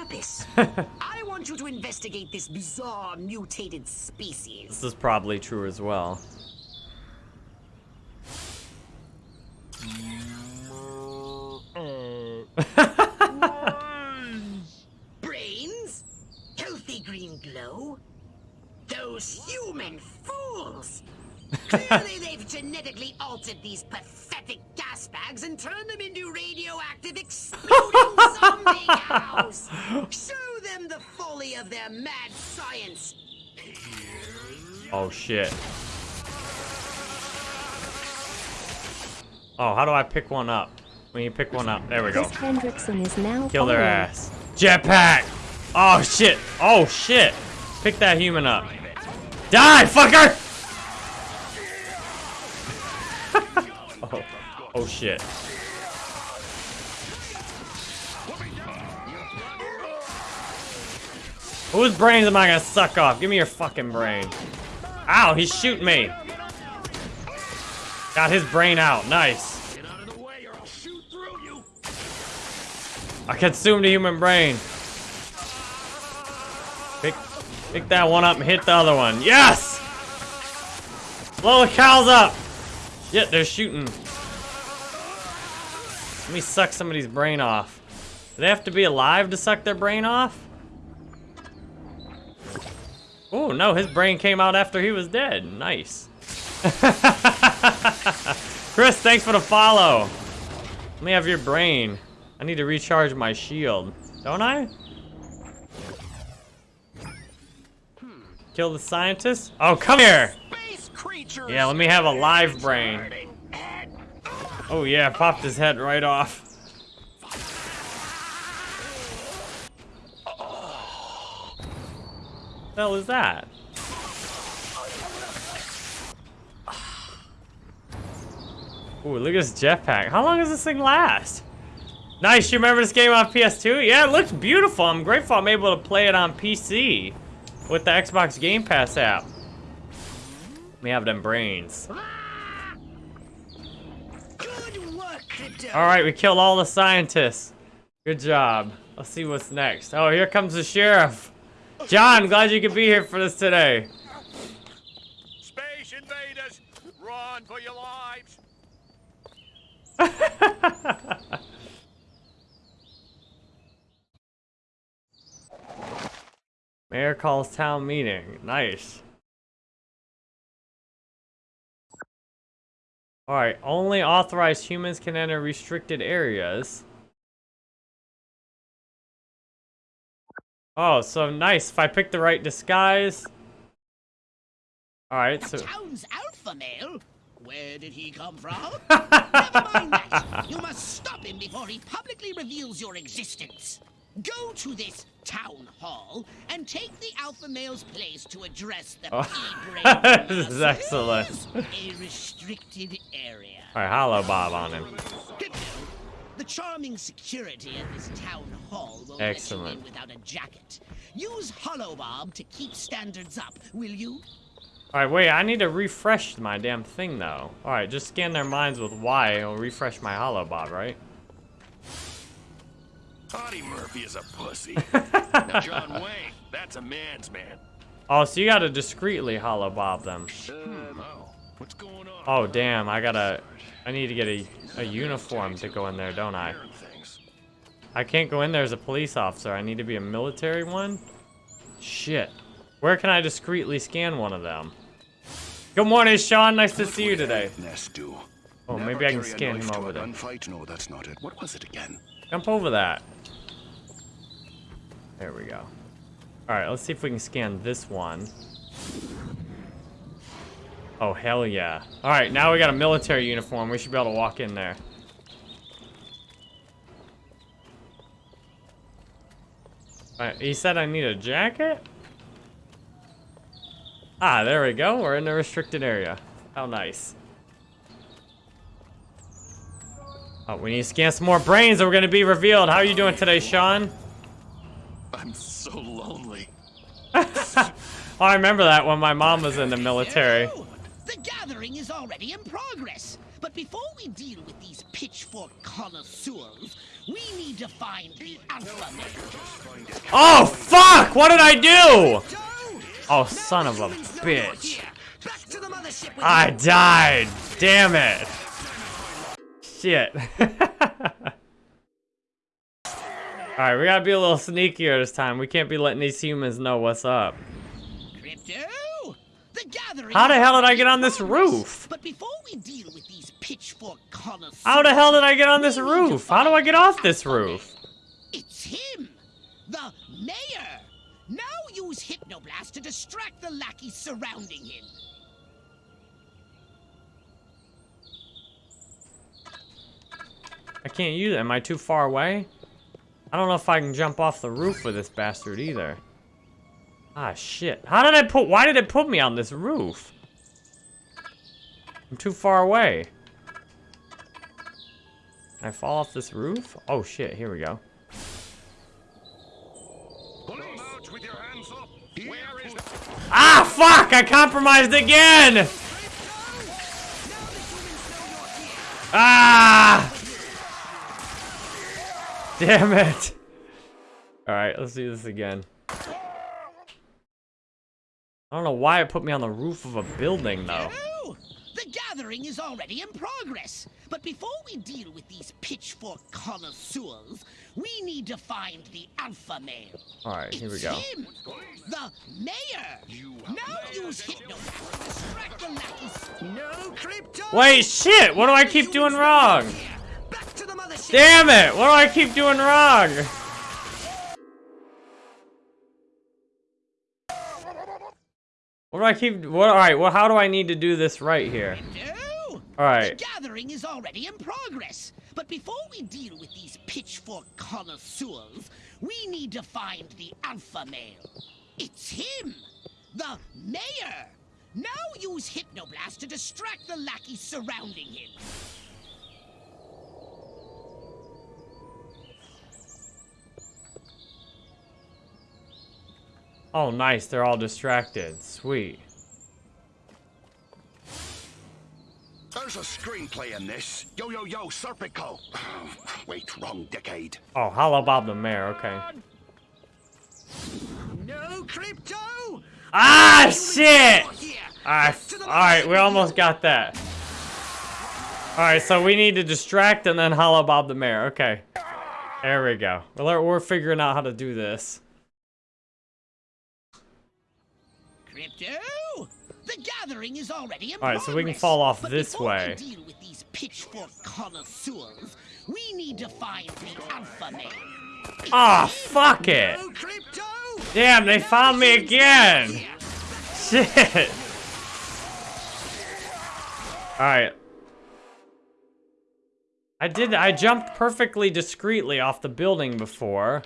G: Purpose? I want you to investigate this bizarre mutated species.
A: This is probably true as well.
G: Brains? Healthy green glow? Those human fools! Clearly they've genetically altered these pathetic gas bags and turned them into radioactive exploding zombie cows! Show them the folly of their mad science!
A: Oh shit. Oh, how do I pick one up? When you pick one up, there we go.
D: Chris Hendrickson is now
A: Kill their
D: following.
A: ass. Jetpack! Oh shit! Oh shit! Pick that human up. Die, fucker! Oh shit. Whose brains am I gonna suck off? Give me your fucking brain. Ow, he's shooting me. Got his brain out. Nice.
C: You.
A: Consumed a human brain. Pick, Pick that one up and hit the other one. Yes! Blow the cows up! Shit, they're shooting. Let me suck somebody's brain off. Do they have to be alive to suck their brain off? Oh, no, his brain came out after he was dead. Nice. Chris, thanks for the follow. Let me have your brain. I need to recharge my shield. Don't I? Kill the scientist? Oh, come here! Yeah, let me have a live brain. Oh yeah, popped his head right off. the hell is that? Ooh, look at this jetpack. How long does this thing last? Nice, you remember this game on PS2? Yeah, it looks beautiful. I'm grateful I'm able to play it on PC with the Xbox Game Pass app. We have them brains. Alright, we killed all the scientists. Good job. Let's see what's next. Oh, here comes the sheriff. John, glad you could be here for this today.
F: Space invaders, run for your lives.
A: Mayor calls town meeting. Nice. Alright, only authorized humans can enter restricted areas. Oh, so nice. If I pick the right disguise. Alright, so.
G: Town's alpha male? Where did he come from? Never mind that. You must stop him before he publicly reveals your existence. Go to this town hall and take the alpha male's place to address the
A: Oh. this is excellent.
G: a restricted area.
A: Alright, HoloBob on him.
G: The charming security at this town hall will
A: Excellent.
G: let you in without a jacket. Use HoloBob to keep standards up, will you?
A: Alright, wait, I need to refresh my damn thing though. Alright, just scan their minds with Y. It'll refresh my HoloBob, right?
C: Audie Murphy is a pussy. now, John Wayne, that's a man's man.
A: Oh, so you gotta discreetly HoloBob them. Hmm.
C: oh, what's going on?
A: Oh, damn, I gotta... I need to get a, a uniform to go in there, don't I? I can't go in there as a police officer. I need to be a military one? Shit. Where can I discreetly scan one of them? Good morning, Sean. Nice to see you today. Oh, maybe I can scan him over there.
C: gunfight? No, that's not it. What was it again?
A: Jump over that. There we go. Alright, let's see if we can scan this one. Oh, hell yeah. Alright, now we got a military uniform. We should be able to walk in there. Alright, he said I need a jacket? Ah, there we go. We're in the restricted area. How nice. Oh, we need to scan some more brains or we're gonna be revealed. How are you doing today, Sean?
C: I'm so lonely.
A: Oh, I remember that when my mom was in the military.
G: The gathering is already in progress. But before we deal with these pitchfork connoisseurs, we need to find the alpha male.
A: Oh, fuck! What did I do? Oh, son of a bitch. I died. Damn it. Shit. Alright, we gotta be a little sneakier this time. We can't be letting these humans know what's up.
G: Crypto, the gathering.
A: How the hell did I get on this roof?
G: But before we deal with these pitchfork connoisseurs,
A: How the hell did I get on this roof? How do I get off this roof?
G: It's him, the mayor. Now use Hypnoblast to distract the lackeys surrounding him.
A: I can't use it. Am I too far away? I don't know if I can jump off the roof with this bastard either. Ah, shit. How did I put... Why did it put me on this roof? I'm too far away. Can I fall off this roof? Oh, shit. Here we go.
C: Police! with your hands up. Where is the...
A: Ah, fuck! I compromised again! Ah! Damn it. Alright, let's do this again. I don't know why it put me on the roof of a building, though.
G: The gathering is already in progress. But before we deal with these pitchfork connoisseurs, we need to find the alpha male.
A: Alright, here we go.
G: him, the mayor. Now use hypnoblast to distract the lackeys. No crypto.
A: Wait, shit! What do I keep doing wrong?
G: Back to the mothership.
A: Damn it! What do I keep doing wrong? What do I keep... What? Alright, well, how do I need to do this right here?
G: No.
A: Alright.
G: The gathering is already in progress. But before we deal with these pitchfork connoisseurs, we need to find the alpha male. It's him, the mayor. Now use hypnoblast to distract the lackeys surrounding him.
A: Oh, nice. They're all distracted. Sweet.
C: There's a screenplay in this. Yo, yo, yo, Serpico. Wait, wrong decade.
A: Oh, HoloBob the Mayor. Okay.
G: No crypto.
A: Ah, shit! Alright, alright, we almost got that. Alright, so we need to distract and then HoloBob the Mayor. Okay. There we go. We're, we're figuring out how to do this.
G: Crypto. The gathering is already in
A: All right, so we can fall off this way.
G: We deal with these pitchfork connoisseurs. We need to find the alpha male.
A: Ah, fuck it!
G: No crypto.
A: Damn, they found me again! Shit! Alright. I did, I jumped perfectly discreetly off the building before.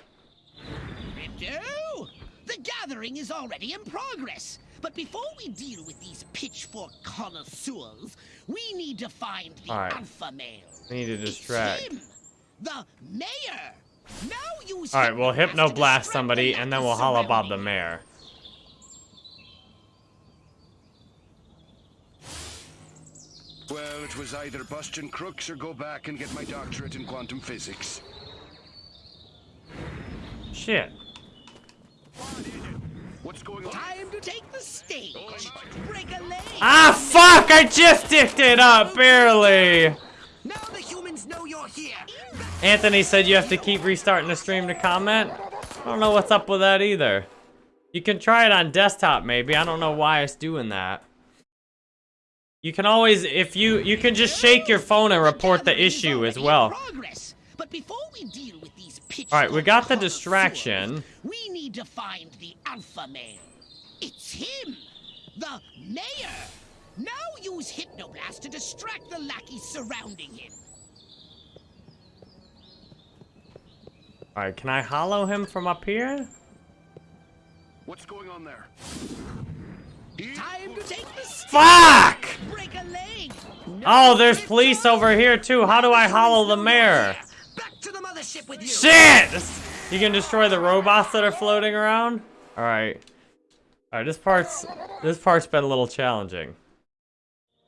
G: Crypto. The gathering is already in progress. But before we deal with these pitchfork connoisseurs, we need to find the
A: All right.
G: alpha male.
A: I need to
G: It's
A: distract.
G: him, the mayor. Now use
A: Alright, we'll
G: Hypnoblast
A: Hypno Blast somebody and then we'll HoloBob the. Mayor.
C: Well, it was either bust and crooks or go back and get my doctorate in quantum physics.
A: Shit.
C: What's going on?
G: Time to take the stage. Break a leg.
A: Ah, fuck! I just dicked it up, barely!
G: Now the humans know you're here.
A: Anthony said you have to keep restarting the stream to comment. I don't know what's up with that either. You can try it on desktop maybe. I don't know why it's doing that. You can always, if you, you can just shake your phone and report the
G: gathering is
A: issue as
G: already in
A: well. All right, we got the distraction.
G: connoisseurs, We need to find the alpha male. It's him, the mayor. Now use hypnoblast to distract the lackeys surrounding him.
A: All right, can I hollow him from up here?
C: What's going on there?
G: Time to take the stage.
A: Fuck!
G: Break a leg.
A: Oh, there's police over here too. How do I hollow the mayor?
G: The mothership with you.
A: Shit! You can destroy the robots that are floating around? Alright. Alright, this part's this part's been a little challenging.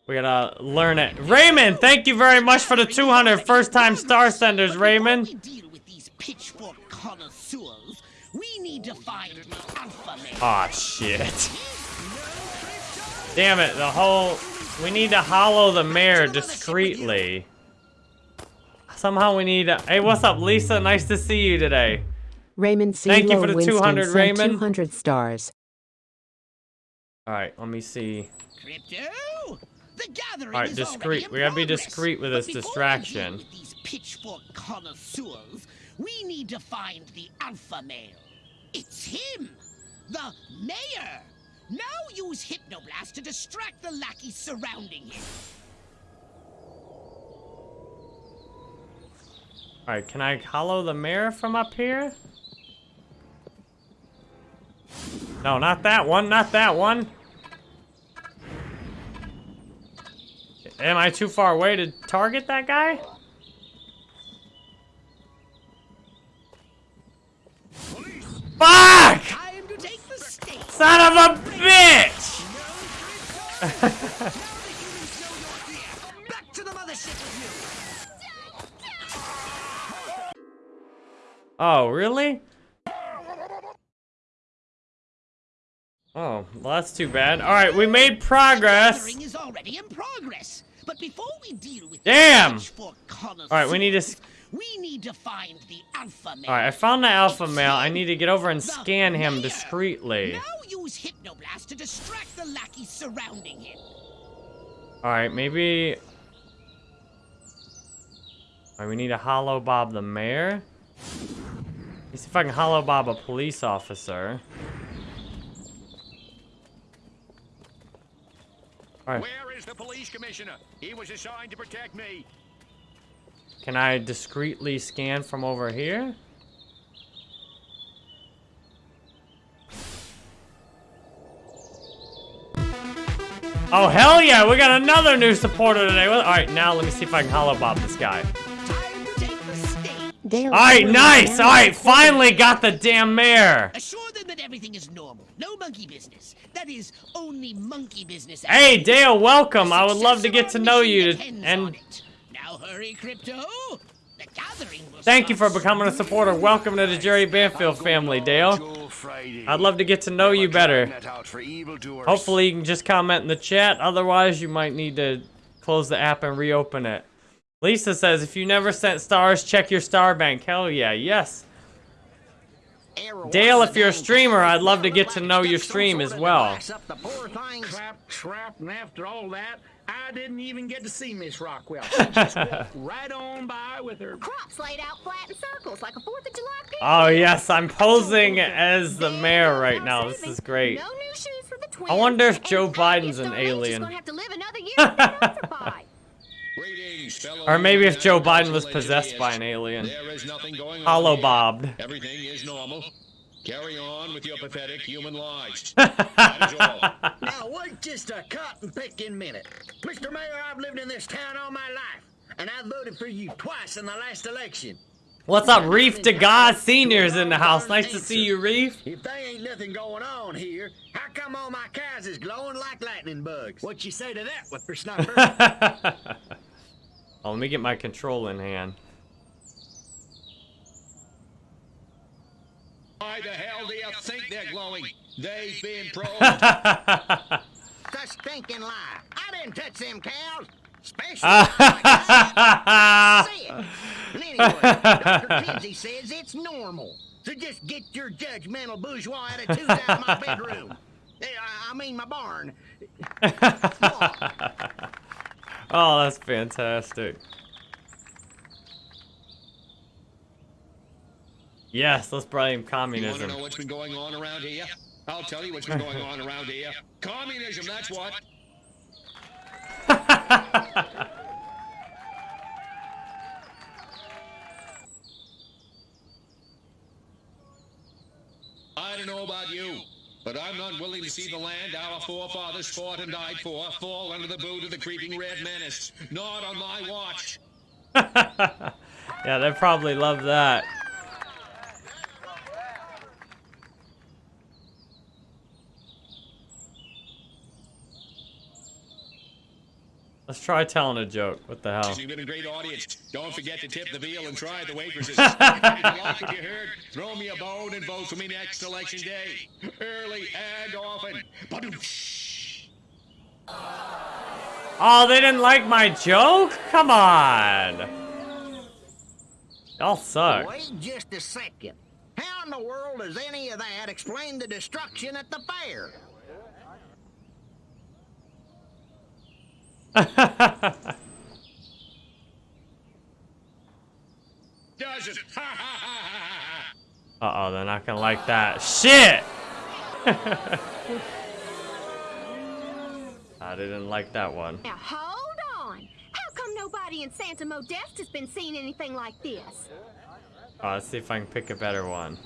A: We gotta learn it. Raymond, thank you very much for the 200 first time star senders, Raymond.
G: Before we deal with these pitchfork connoisseurs, we need to find the alpha male.
A: Aw, shit. Damn it, the whole... We need to hollow the mayor discreetly. Somehow we need to... Hey, what's up, Lisa? Nice to see you today.
D: Raymond C.
A: Thank you for the
D: Winston
A: 200, Raymond.
D: 200 stars.
A: Alright, let me see.
G: Crypto! The gathering
A: Alright, discreet. We gotta be discreet with this
G: before we
A: distraction.
G: deal with these pitchfork connoisseurs, we need to find the alpha male. It's him, the mayor. Now use hypnoblast to distract the lackeys surrounding him.
A: Alright, can I hollow the mirror from up here? No, not that one, not that one. Am I too far away to target that guy? Fuck!
G: Take the.
A: Son of a bitch! Oh, really? Oh, well, that's too bad. All right, we made progress.
G: Is already in progress. But before we deal with
A: Damn! All right, we need to.
G: we need to find the alpha male.
A: All right, I found the alpha male. I need to get over and scan him discreetly.
G: Now use Hypnoblast to distract the lackeys surrounding him.
A: All right, maybe. All right, we need to HoloBob the mayor. See if I can HoloBob a police officer. All right,
I: Where is the police commissioner? He was assigned to protect me.
A: can I discreetly scan from over here? Oh, hell yeah, we got another new supporter today. All right, now let me see if I can HoloBob this guy.
D: Dale
A: All right, nice. All right, finally got the damn mayor.
G: Assure them that everything is normal. No monkey business. That is only monkey business.
A: Hey, Dale, welcome. I would love to get to know you. And
G: Now hurry, Crypto. The gathering will
A: thank you for becoming a supporter. Welcome to the Jerry Banfield family, Dale. I'd love to get to know you better. Hopefully, you can just comment in the chat. Otherwise, you might need to close the app and reopen it. Lisa says, if you never sent stars, check your star bank. Hell yeah, yes. Dale, if you're a streamer, I'd love to get to know your stream as well.
I: Clap, trap, and after all that, I didn't even get to see Miss Rockwell. She just walked right on by with her.
H: Crops laid out flat in circles like a Fourth of July picnic.
A: Oh, yes, I'm posing as the mayor right now. This is great.
H: No new shoes for the twins.
A: I wonder if Joe Biden's an alien. Or maybe if Joe Biden was possessed by an alien.
J: There is nothing going on
A: Hollow bobbed.
J: Everything is normal. Carry on with your pathetic human lives.
I: Now, wait just a cotton picking minute. Mr. Mayor, I've lived in this town all my life, and I voted for you twice in the last election.
A: What's up, Reef to God Senior's in the house. Nice to see you, Reef.
I: If there ain't nothing going on here, how come all my cows is glowing like lightning bugs? What you say to that, whippersnapper?
A: Oh, let me get my control in hand.
J: Why the hell do you think they're glowing? They've been probed.
I: the stinking lie. I didn't touch them cows. Especially Anyway, Dr. Kinsey says it's normal. So just get your judgmental bourgeois attitudes out of my bedroom. I I mean my barn.
A: Oh, that's fantastic. Yes, let's blame
J: you want to
A: communism.
J: know what's been going on around here? I'll tell you what's been going on around here. Communism, that's what. I don't know about you, but I'm not willing to see the land our forefathers fought and died for fall under the boot of the creeping red menace. Not on my watch.
A: yeah, they probably love that. Let's try telling a joke. What the hell?
J: You've been a great audience. Don't forget to tip the veal and try the waitresses. if you like what you heard, throw me a bone and vote for me next election day. Early and often.
A: Oh, they didn't like my joke? Come on. Y'all suck.
I: Wait just a second. How in the world does any of that explain the destruction at the fair?
J: Does it? Ha ha ha ha ha.
A: Uh oh, they're not gonna like that. Shit! I didn't like that one.
H: Now hold on. How come nobody in Santa Modesta has been seeing anything like this?
A: Uh, let's see if I can pick a better one.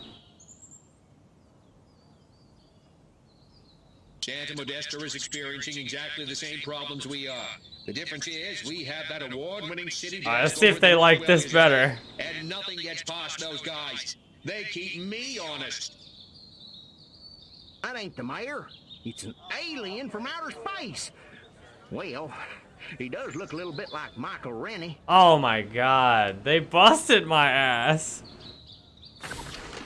J: Santa Modesta is experiencing exactly the same problems we are. The difference is we have that award-winning city.
A: Alright, let's see if they like this better.
J: And nothing gets past those guys. They keep me honest.
I: That ain't the mayor. It's an alien from outer space. Well, he does look a little bit like Michael Rennie.
A: Oh my god, they busted my ass.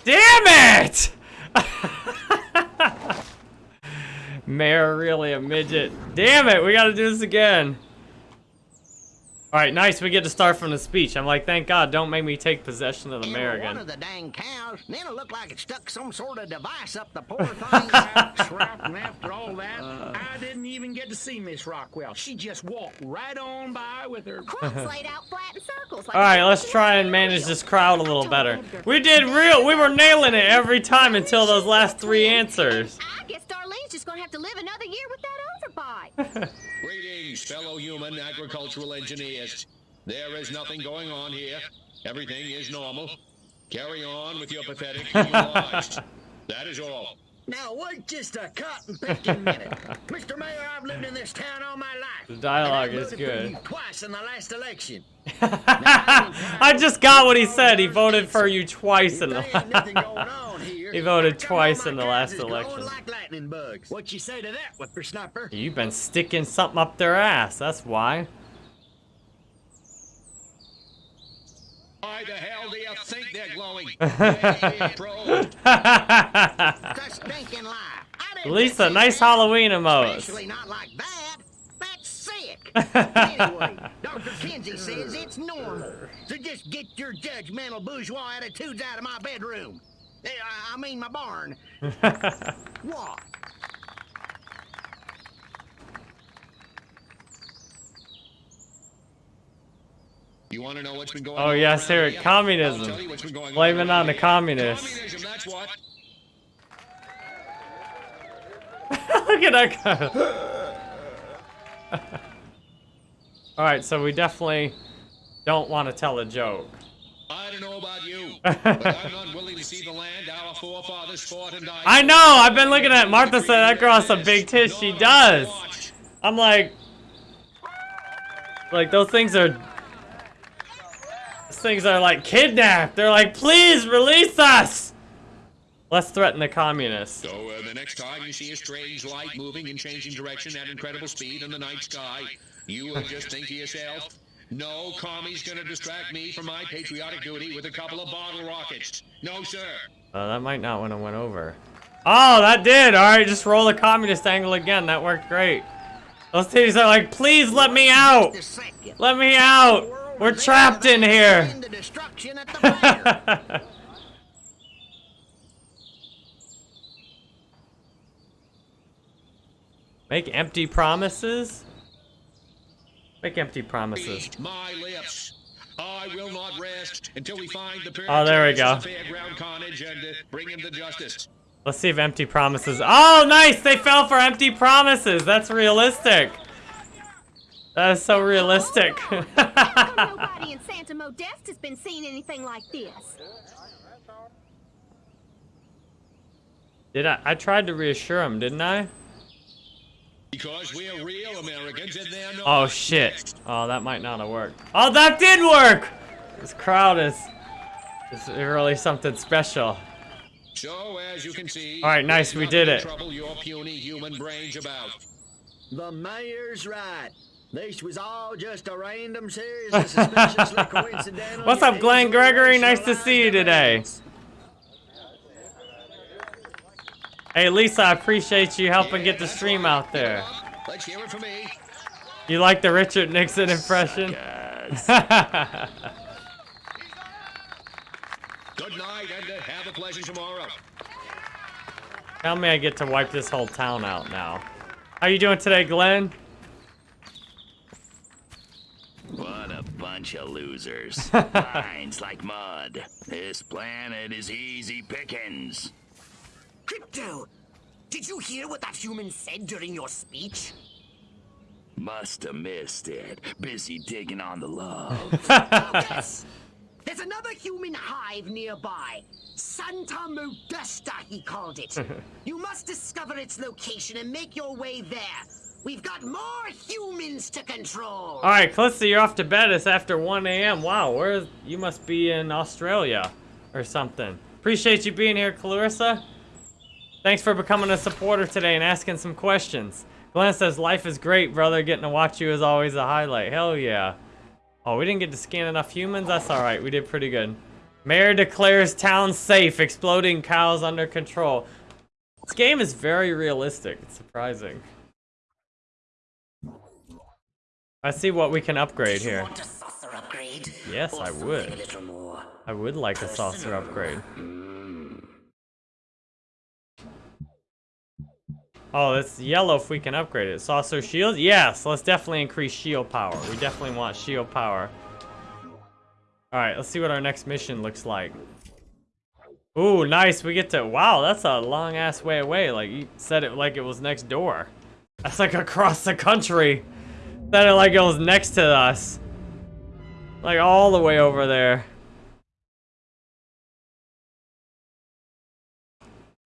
A: Damn it! Mayor really a midget. Damn it, we gotta do this again. Alright, nice, we get to start from the speech. I'm like, thank God, don't make me take possession of the mayor
I: One of the dang cows, then it looked like it stuck some sort of device up the poor thing's ass.
K: And after all that, uh. I didn't even get to see Miss Rockwell. She just walked right on by with her.
H: Crops laid out flat in circles. Like
A: Alright, let's try and manage this crowd a little better. We did real, we were nailing it every time until those last three answers.
H: I guess Darlene's just gonna have to live another year with that overbite.
J: Greetings, fellow human agricultural engineers. There is nothing going on here. Everything is normal. Carry on with your pathetic human lives. That is all.
I: Now, wait just a cotton picking minute. Mr. Mayor, I've lived in this town all my life.
A: The dialogue is good.
I: Twice in the last election.
A: I just got what he said. He voted for you twice in
I: There ain't nothing
A: the. he voted twice in the last election.
I: like. What you say to that, whippersnapper?
A: You've been sticking something up their ass. That's why.
J: Why the hell do you think they're glowing? Yeah, bro.
I: Such stinking lie. I didn't
A: Lisa, nice
I: that.
A: Halloween emotes.
I: Especially not like that. That's sick. anyway, Dr. Kinsey says it's normal. So just get your judgmental bourgeois attitudes out of my bedroom. I, I mean my barn. what?
J: You want to know what's been going
A: Oh
J: on?
A: yes,
J: around
A: here, communism.
J: I'll tell you what's been going
A: Blame
J: on
A: it on the communists.
J: Communism, that's what.
A: Look at that guy. Alright, so we definitely don't want to tell a joke.
J: I don't know about you, but I'm not willing to see the land our forefathers fought and died.
A: I know! I've been looking at Martha said that girl has some big tits. She does. I'm like, like those things are, things are like kidnapped. They're like, please release us. Let's threaten the communists.
J: So uh, the next time you see a strange light moving and changing direction at incredible speed in the night sky, you will just think to yourself, no commie's gonna distract me from my patriotic duty with a couple of bottle rockets. No, sir.
A: Uh, that might not when it went over. Oh, that did. All right, just roll the communist angle again. That worked great. Those titties are like, please let me out.
I: Just a second.
A: Let me out. We're trapped in here.
I: The destruction at the fire.
A: Make empty promises? Make empty promises.
J: My lips. I will not rest until we find the
A: Oh, there we go.
J: of the fairground carnage and bring him to justice.
A: Let's see if empty promises. Oh, nice! They fell for empty promises. That's realistic. That is so realistic.
H: Nobody in Santa Modesta has been seeing anything like this.
A: Did I? I tried to reassure him, didn't I?
J: Because we're real Americans and they're not.
A: Oh shit. Oh, that might not have worked. Oh, that did work! This crowd is, is really something special.
J: So, as you can see,
A: All right, nice, we did it.
J: Trouble your puny human brains about.
I: The mayor's right. This was all just a random series of suspiciously coincidental.
A: What's up, Glenn Gregory? Nice to see you today. Hey, Lisa, I appreciate you helping get the stream out there.
J: Let's hear it for me.
A: You like the Richard Nixon impression?
J: Good night and uh, have a pleasant tomorrow.
A: Tell me I get to wipe this whole town out now. How you doing today, Glenn?
F: What a bunch of losers. Minds like mud. This planet is easy pickings.
E: Crypto, did you hear what that human said during your speech?
F: Must have missed it. Busy digging on the love.
E: yes. There's another human hive nearby. Santa Modesta, he called it. you must discover its location and make your way there. We've got more humans to control.
A: All right, Calista, you're off to bed. It's after 1 a.m. Wow, where you must be in Australia or something. Appreciate you being here, Clarissa. Thanks for becoming a supporter today and asking some questions. Glenn says, life is great, brother. Getting to watch you is always a highlight. Hell yeah. Oh, we didn't get to scan enough humans? That's all right. We did pretty good. Mayor declares town safe. Exploding cows under control. This game is very realistic. It's surprising. Let's see what we can upgrade here.
E: Want a saucer upgrade?
A: Yes,
E: Or
A: I would.
E: A little more.
A: I would like a saucer upgrade. Hmm. Oh, it's yellow if we can upgrade it. Saucer shield? Yes, let's definitely increase shield power. We definitely want shield power. Alright, let's see what our next mission looks like. Ooh, nice. We get to... Wow, that's a long-ass way away. Like, you said it like it was next door. That's like across the country. Said it like was next to us. Like, all the way over there.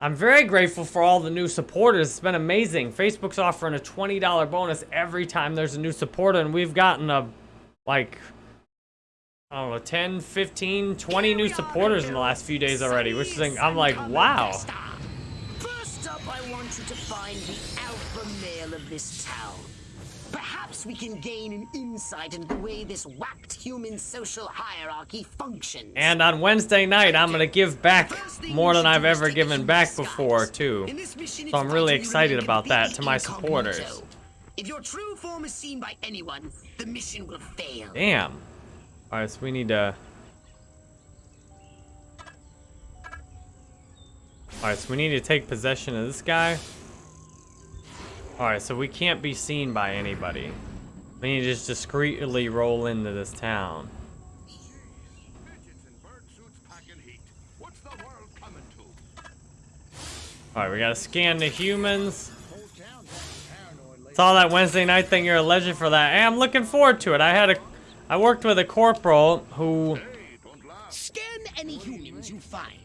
A: I'm very grateful for all the new supporters. It's been amazing. Facebook's offering a $20 bonus every time there's a new supporter, and we've gotten a, like, I don't know, 10, 15, 20 new supporters in the last few days already, which is, I'm like, wow.
E: First up, I want you to find the alpha male of this town. Perhaps we can gain an insight into the way this whacked human social hierarchy functions.
A: And on Wednesday night, I'm gonna give back more than I've ever given back before, too. So I'm really excited about that to my supporters.
E: If your true form is seen by anyone, the mission will fail.
A: Damn. Alright, so we need to... Alright, so we need to take possession of this guy. Alright, so we can't be seen by anybody. We need to just discreetly roll into this town. Alright, we gotta scan the humans. Saw that Wednesday night thing, you're a legend for that. Hey, I'm looking forward to it. I had a... I worked with a corporal who...
G: Scan any humans you find.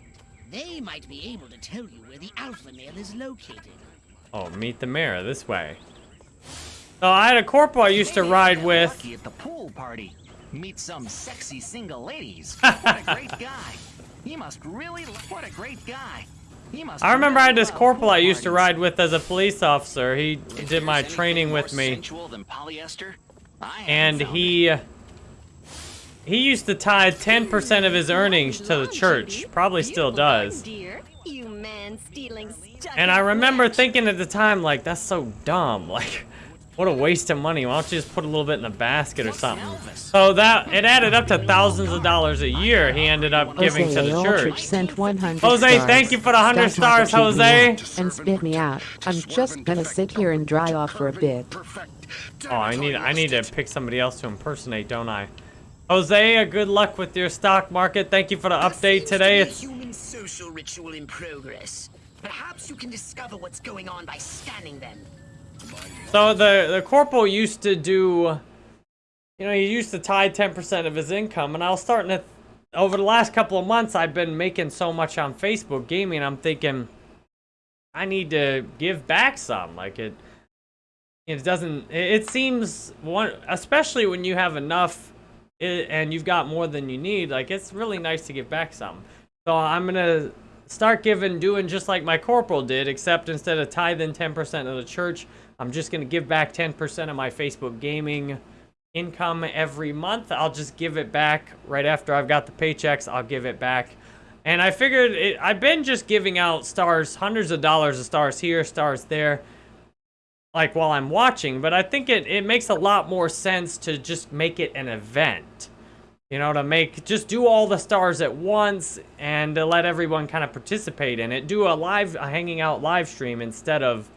G: They might be able to tell you where the alpha male is located.
A: Oh, meet the mayor this way. So I had a corporal I used to ride with.
L: At the pool party. Meet some sexy single ladies. What a great guy. He must really. What a great guy. He must.
A: I remember I had this corporal I used to ride with as a police officer. He did my training with me.
L: than polyester? I
A: And he... He used to tie 10% of his hmm, earnings to the church. Probably still does.
H: You man stealing stuff.
A: And I remember thinking at the time, like, that's so dumb. Like, what a waste of money. Why don't you just put a little bit in the basket or something? So that, it added up to thousands of dollars a year he ended up giving to the
D: Aldrich
A: church.
D: sent 100
A: Jose,
D: stars.
A: thank you for the 100 stars, Jose.
D: And spit me out. I'm just gonna sit here and dry off for a bit.
A: Oh, I need I need to pick somebody else to impersonate, don't I? Jose, uh, good luck with your stock market. Thank you for the update today.
E: Seems to
A: It's
E: human social ritual in progress. Perhaps you can discover what's going on by scanning them.
A: So the the corporal used to do, you know, he used to tie 10% of his income, and I was starting to. Over the last couple of months, I've been making so much on Facebook gaming. I'm thinking, I need to give back some. Like it, it doesn't. It, seems one, especially when you have enough, and you've got more than you need. Like it's really nice to give back some. So I'm gonna start giving, doing just like my corporal did, except instead of tithing 10% of the church, I'm just gonna give back 10% of my Facebook gaming income every month. I'll just give it back right after I've got the paychecks. I'll give it back. And I figured it, I've been just giving out stars, hundreds of dollars of stars here, stars there, like while I'm watching. But I think it, it makes a lot more sense to just make it an event. You know, to make, just do all the stars at once and to let everyone kind of participate in it. Do a live, a hanging out live stream instead of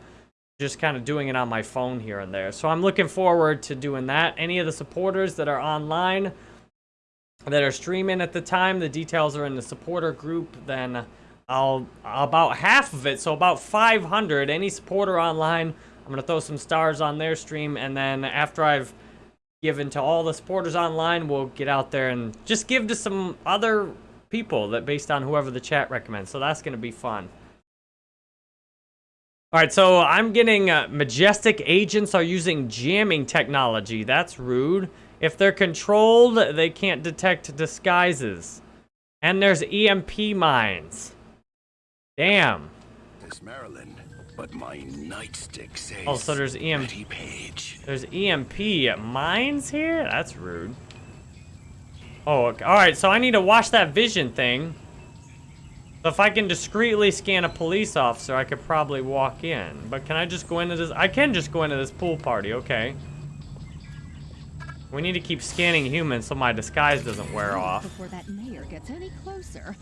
A: just kind of doing it on my phone here and there. So I'm looking forward to doing that. Any of the supporters that are online that are streaming at the time, the details are in the supporter group, then I'll about half of it, so about 500 any supporter online, I'm going to throw some stars on their stream and then after I've given to all the supporters online, we'll get out there and just give to some other people that based on whoever the chat recommends. So that's going to be fun. All right, so I'm getting uh, Majestic agents are using jamming technology. That's rude. If they're controlled, they can't detect disguises. And there's EMP mines. Damn.
C: This Maryland, but my nightstick says.
A: Oh, so there's EMP.
C: Page.
A: There's EMP mines here? That's rude. Oh, okay. all right. So I need to watch that vision thing. So if I can discreetly scan a police officer, I could probably walk in. But can I just go into this? I can just go into this pool party, okay. We need to keep scanning humans so my disguise doesn't wear off.
H: Before that mayor gets any closer,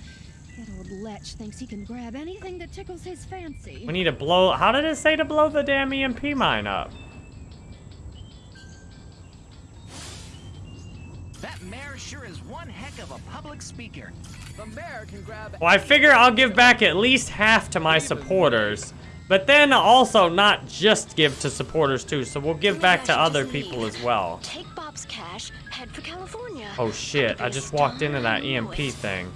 H: that old lech thinks he can grab anything that tickles his fancy.
A: We need to blow, how did it say to blow the damn EMP mine up?
L: That mayor sure is one heck of a public speaker. The mayor can grab.
A: Well, I figure I'll give back at least half to my supporters. But then also not just give to supporters too, so we'll give back to other people as well.
H: Take Bob's cash, head for California.
A: Oh shit, I just walked into that EMP thing.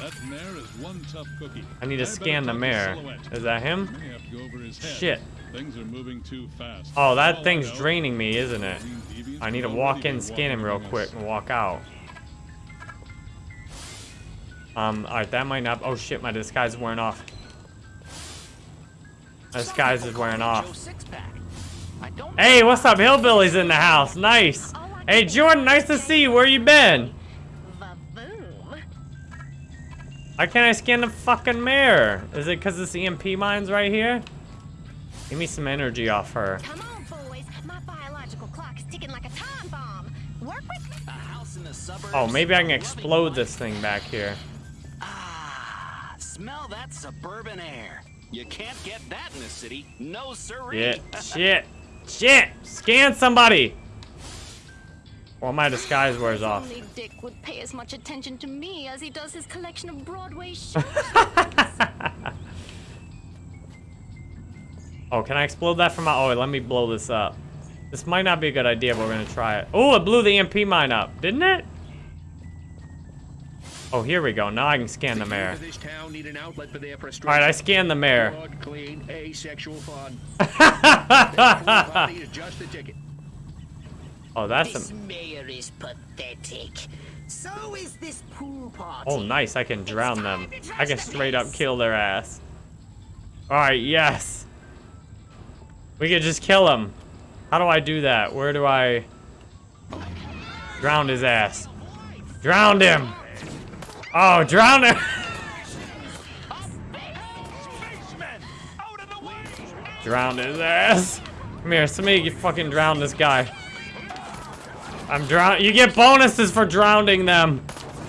M: That mayor is one tough cookie.
A: I need to scan the mayor. Is that him?
M: May have to go over his head.
A: Shit.
M: Things are moving too fast.
A: Oh, that
M: oh,
A: thing's draining me, isn't it? I need to walk in, scan him real quick, and walk out. Um, alright, that might not... Oh shit, my disguise is wearing off. My disguise is wearing off. Hey, what's up? Hillbilly's in the house. Nice. Hey, Jordan, nice to see you. Where you been? Why can't I scan the fucking mirror? Is it because this EMP mine's right here? Give me some energy off her.
H: Come on, boys. My biological clock's ticking like a time bomb. Work with me.
L: A house in the suburbs.
A: Oh, maybe I can explode this thing back here.
L: Smell that suburban air. You can't get that in the city. No siree.
A: Shit, shit, shit! Scan somebody! Well, my disguise wears off.
H: Only Dick would pay as much attention to me as he does his collection of Broadway shows.
A: Oh, can I explode that from my... Oh, let me blow this up. This might not be a good idea, but we're gonna try it. Oh, it blew the EMP mine up, didn't it? Oh, here we go. Now I can scan the mayor.
J: This town need an outlet for their frustration.
A: Alright, I scanned the mayor.
J: Broad, clean, asexual fun. That pool party is just a ticket.
A: Oh, that's
E: This
A: a...
E: mayor is pathetic. So is this pool party.
A: Oh, nice. I can drown them. I can straight up kill their ass. Alright, yes. We could just kill him. How do I do that? Where do I... Drown his ass. Drowned him! Oh, drown him! drown his ass. Come here, somebody get fucking drown this guy. I'm drown- you get bonuses for drowning them.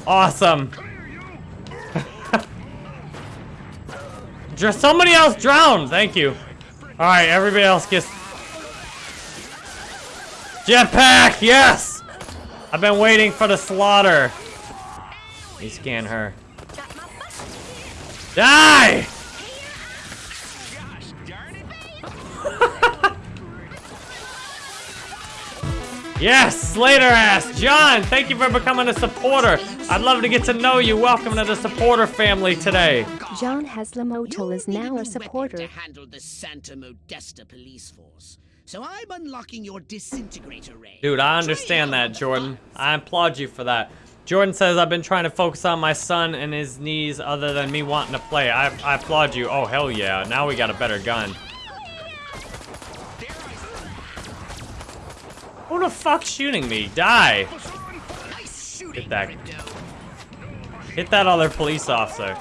A: Awesome. Just somebody else drowned. Thank you. All right, everybody else gets jetpack. Yes. I've been waiting for the slaughter. You scan her. Die. Yes, Slater ass. John, thank you for becoming a supporter. I'd love to get to know you. Welcome to the supporter family today.
D: John Haslamotel is now a supporter.
E: To handle the Santa Modesta police force. So I'm unlocking your disintegrator ray.
A: Dude, I understand that, Jordan. I applaud you for that. Jordan says I've been trying to focus on my son and his knees other than me wanting to play. I, I applaud you. Oh, hell yeah. Now we got a better gun. Who the fuck's shooting me? Die. Hit that. Hit that other police officer.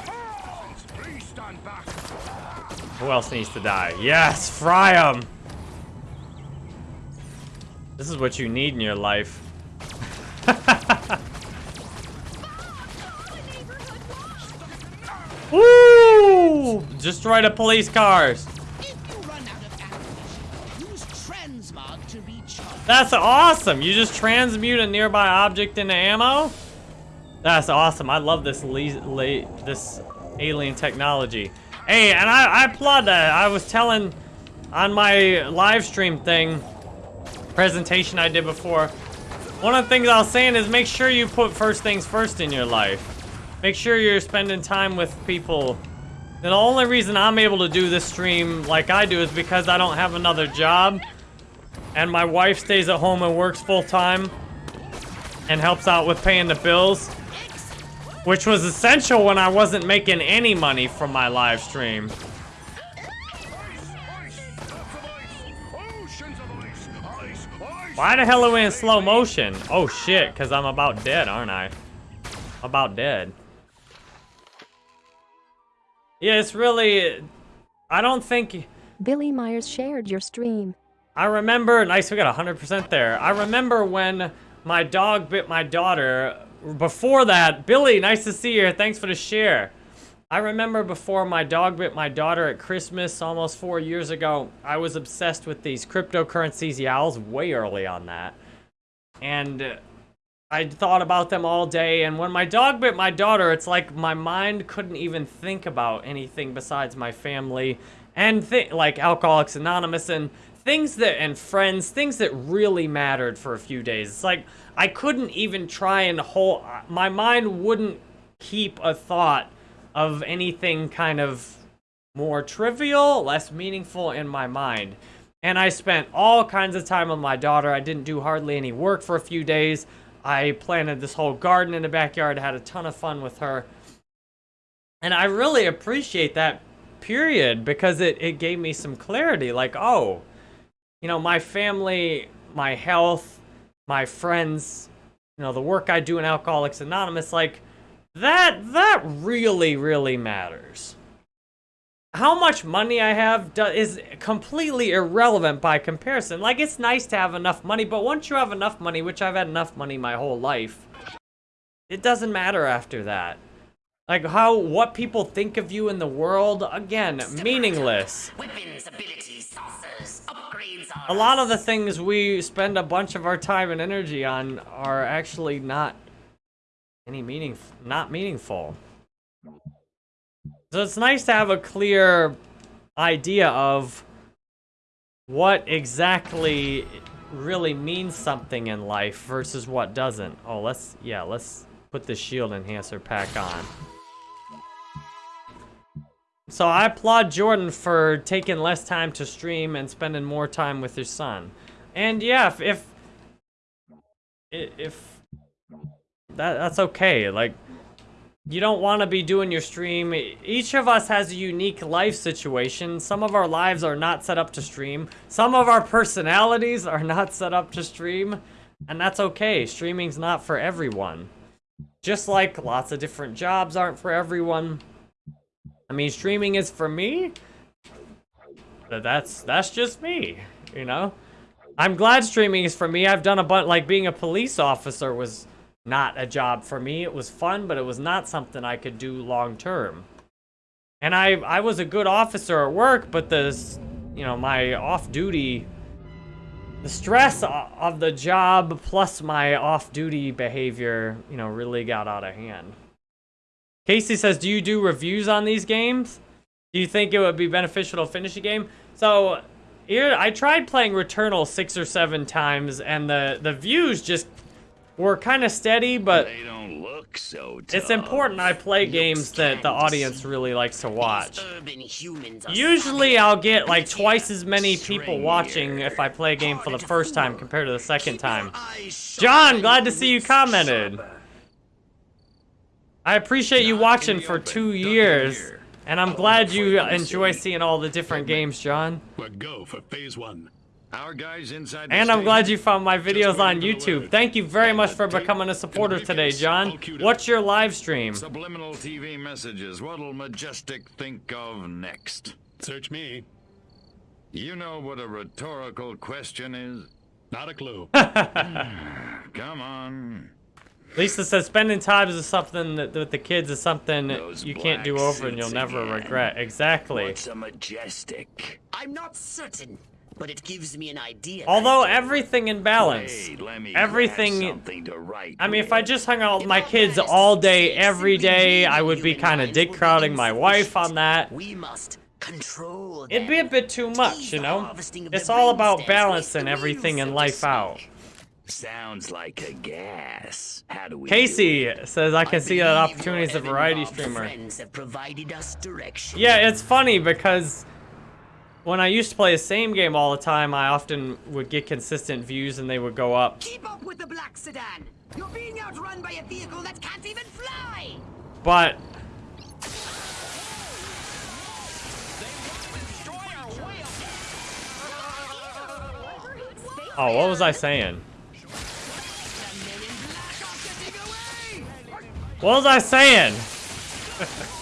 A: Who else needs to die? Yes, fry him. This is what you need in your life. Woo! Destroy the police cars.
E: Use transmog to recharge.
A: That's awesome. You just transmute a nearby object into ammo? That's awesome. I love this this alien technology. Hey, and I, I applaud that. I was telling on my live stream thing, presentation I did before, one of the things I was saying is make sure you put first things first in your life. Make sure you're spending time with people. And the only reason I'm able to do this stream like I do is because I don't have another job. And my wife stays at home and works full time. And helps out with paying the bills. Which was essential when I wasn't making any money from my live stream. Why the hell are we in slow motion? Oh shit, because I'm about dead, aren't I? About dead. Yeah, it's really. I don't think.
D: Billy Myers shared your stream.
A: I remember. Nice, we got 100% there. I remember when my dog bit my daughter. Before that, Billy, nice to see you. Thanks for the share. I remember before my dog bit my daughter at Christmas almost four years ago, I was obsessed with these cryptocurrencies. Yeah, I was way early on that. And I thought about them all day. And when my dog bit my daughter, it's like my mind couldn't even think about anything besides my family and like Alcoholics Anonymous and things that, and friends, things that really mattered for a few days. It's like I couldn't even try and hold, my mind wouldn't keep a thought of anything kind of more trivial, less meaningful in my mind. And I spent all kinds of time with my daughter. I didn't do hardly any work for a few days. I planted this whole garden in the backyard, had a ton of fun with her. And I really appreciate that period because it, it gave me some clarity. Like, oh, you know, my family, my health, my friends, you know, the work I do in Alcoholics Anonymous, like, that, that really, really matters. How much money I have do, is completely irrelevant by comparison. Like, it's nice to have enough money, but once you have enough money, which I've had enough money my whole life, it doesn't matter after that. Like, how, what people think of you in the world, again, meaningless.
E: Weapons, abilities, saucers, upgrades
A: A lot of the things we spend a bunch of our time and energy on are actually not any meaning, not meaningful. So it's nice to have a clear idea of what exactly really means something in life versus what doesn't. Oh, let's, yeah, let's put the shield enhancer pack on. So I applaud Jordan for taking less time to stream and spending more time with his son. And yeah, if, if, if that, that's okay. Like, you don't want to be doing your stream. Each of us has a unique life situation. Some of our lives are not set up to stream. Some of our personalities are not set up to stream. And that's okay. Streaming's not for everyone. Just like lots of different jobs aren't for everyone. I mean, streaming is for me. That's that's just me, you know? I'm glad streaming is for me. I've done a bunch, like being a police officer was not a job for me. It was fun, but it was not something I could do long term. And I, I was a good officer at work, but the, you know, my off-duty, the stress of the job plus my off-duty behavior, you know, really got out of hand. Casey says, do you do reviews on these games? Do you think it would be beneficial to finish a game? So, here, I tried playing Returnal six or seven times, and the, the views just were kind of steady, but
N: They don't look so tough.
A: it's important I play games that the audience really likes to watch.
E: Urban humans are
A: Usually I'll get like twice as many people watching if I play a game for the first time compared to the second time. John, glad to see you commented. I appreciate you watching for two years, and I'm glad you enjoy seeing all the different games, John.
O: But go for phase one.
N: Our guys inside
A: And I'm glad you found my videos on YouTube. Thank you very much for becoming a supporter today, John. What's your live stream?
N: Subliminal TV messages. What'll Majestic think of next?
O: Search me.
N: You know what a rhetorical question is?
O: Not a clue.
N: Come on.
A: Lisa says spending time is something that with the kids is something
N: Those
A: you can't do over and you'll never
N: again.
A: regret. Exactly.
N: What's a majestic?
E: I'm not certain, but it gives me an idea.
A: Although everything in balance,
N: Hey, let me
A: everything.
N: something to write
A: I mean, if I just hung out with my kids all day, every day, I would be kind of dick crowding my wife on that.
E: We must control
A: It'd be a bit too much, you know? It's all about balancing everything in life out.
N: Sounds like a gas. How do we
A: Casey says, I can see that
E: believe
A: opportunity as a variety streamer.
E: Have provided us direction.
A: Yeah, it's funny because when I used to play the same game all the time, I often would get consistent views and they would go up.
G: Keep up with the black sedan. You're being outrun by a vehicle that can't even fly.
A: But Oh, what was I saying? What was I saying?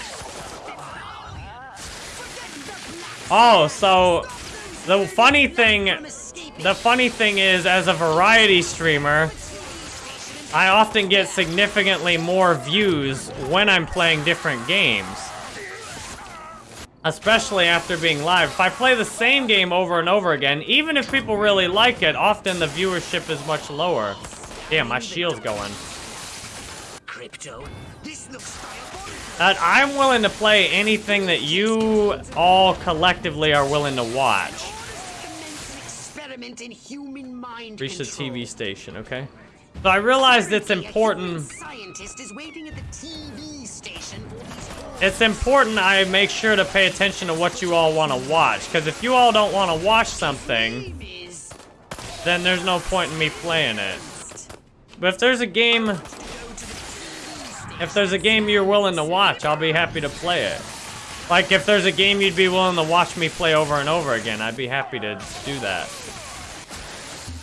A: Oh, so the funny thing, the funny thing is, as a variety streamer, I often get significantly more views when I'm playing different games. Especially after being live. If I play the same game over and over again, even if people really like it, often the viewership is much lower. Damn, my shield's going.
G: Crypto, this looks
A: Uh, I'm willing to play anything that you all collectively are willing to watch.
G: in human mind
A: Reach the. TV station, okay? So I realized it's important.
G: Scientist is waiting at the TV station.
A: It's important I make sure to pay attention to what you all want to watch. Because if you all don't want to watch something, then there's no point in me playing it. But if there's a game, if there's a game you're willing to watch, I'll be happy to play it. Like if there's a game you'd be willing to watch me play over and over again, I'd be happy to do that.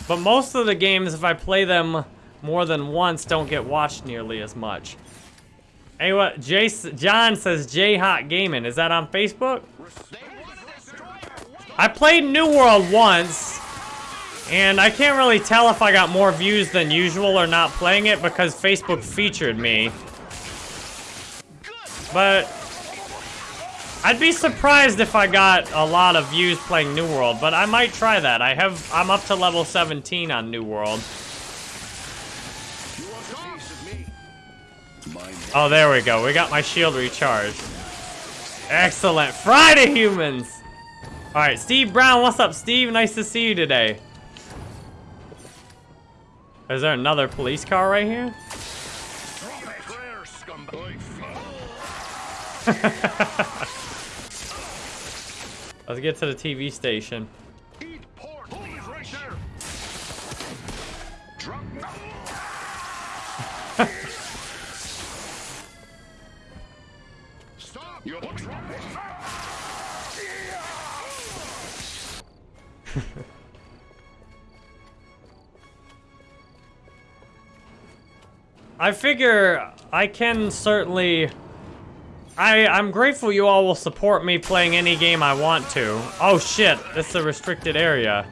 A: But most of the games, if I play them more than once, don't get watched nearly as much. Anyway, Jace, John says J Hot Gaming. Is that on Facebook? I played New World once, and I can't really tell if I got more views than usual or not playing it because Facebook featured me. But I'd be surprised if I got a lot of views playing New World, but I might try that. I have I'm up to level 17 on New World. Oh, there we go. We got my shield recharged. Excellent. Friday, humans! Alright, Steve Brown. What's up, Steve? Nice to see you today. Is there another police car right here? Let's get to the TV station. I figure I can certainly... I, I'm grateful you all will support me playing any game I want to. Oh shit, it's a restricted area.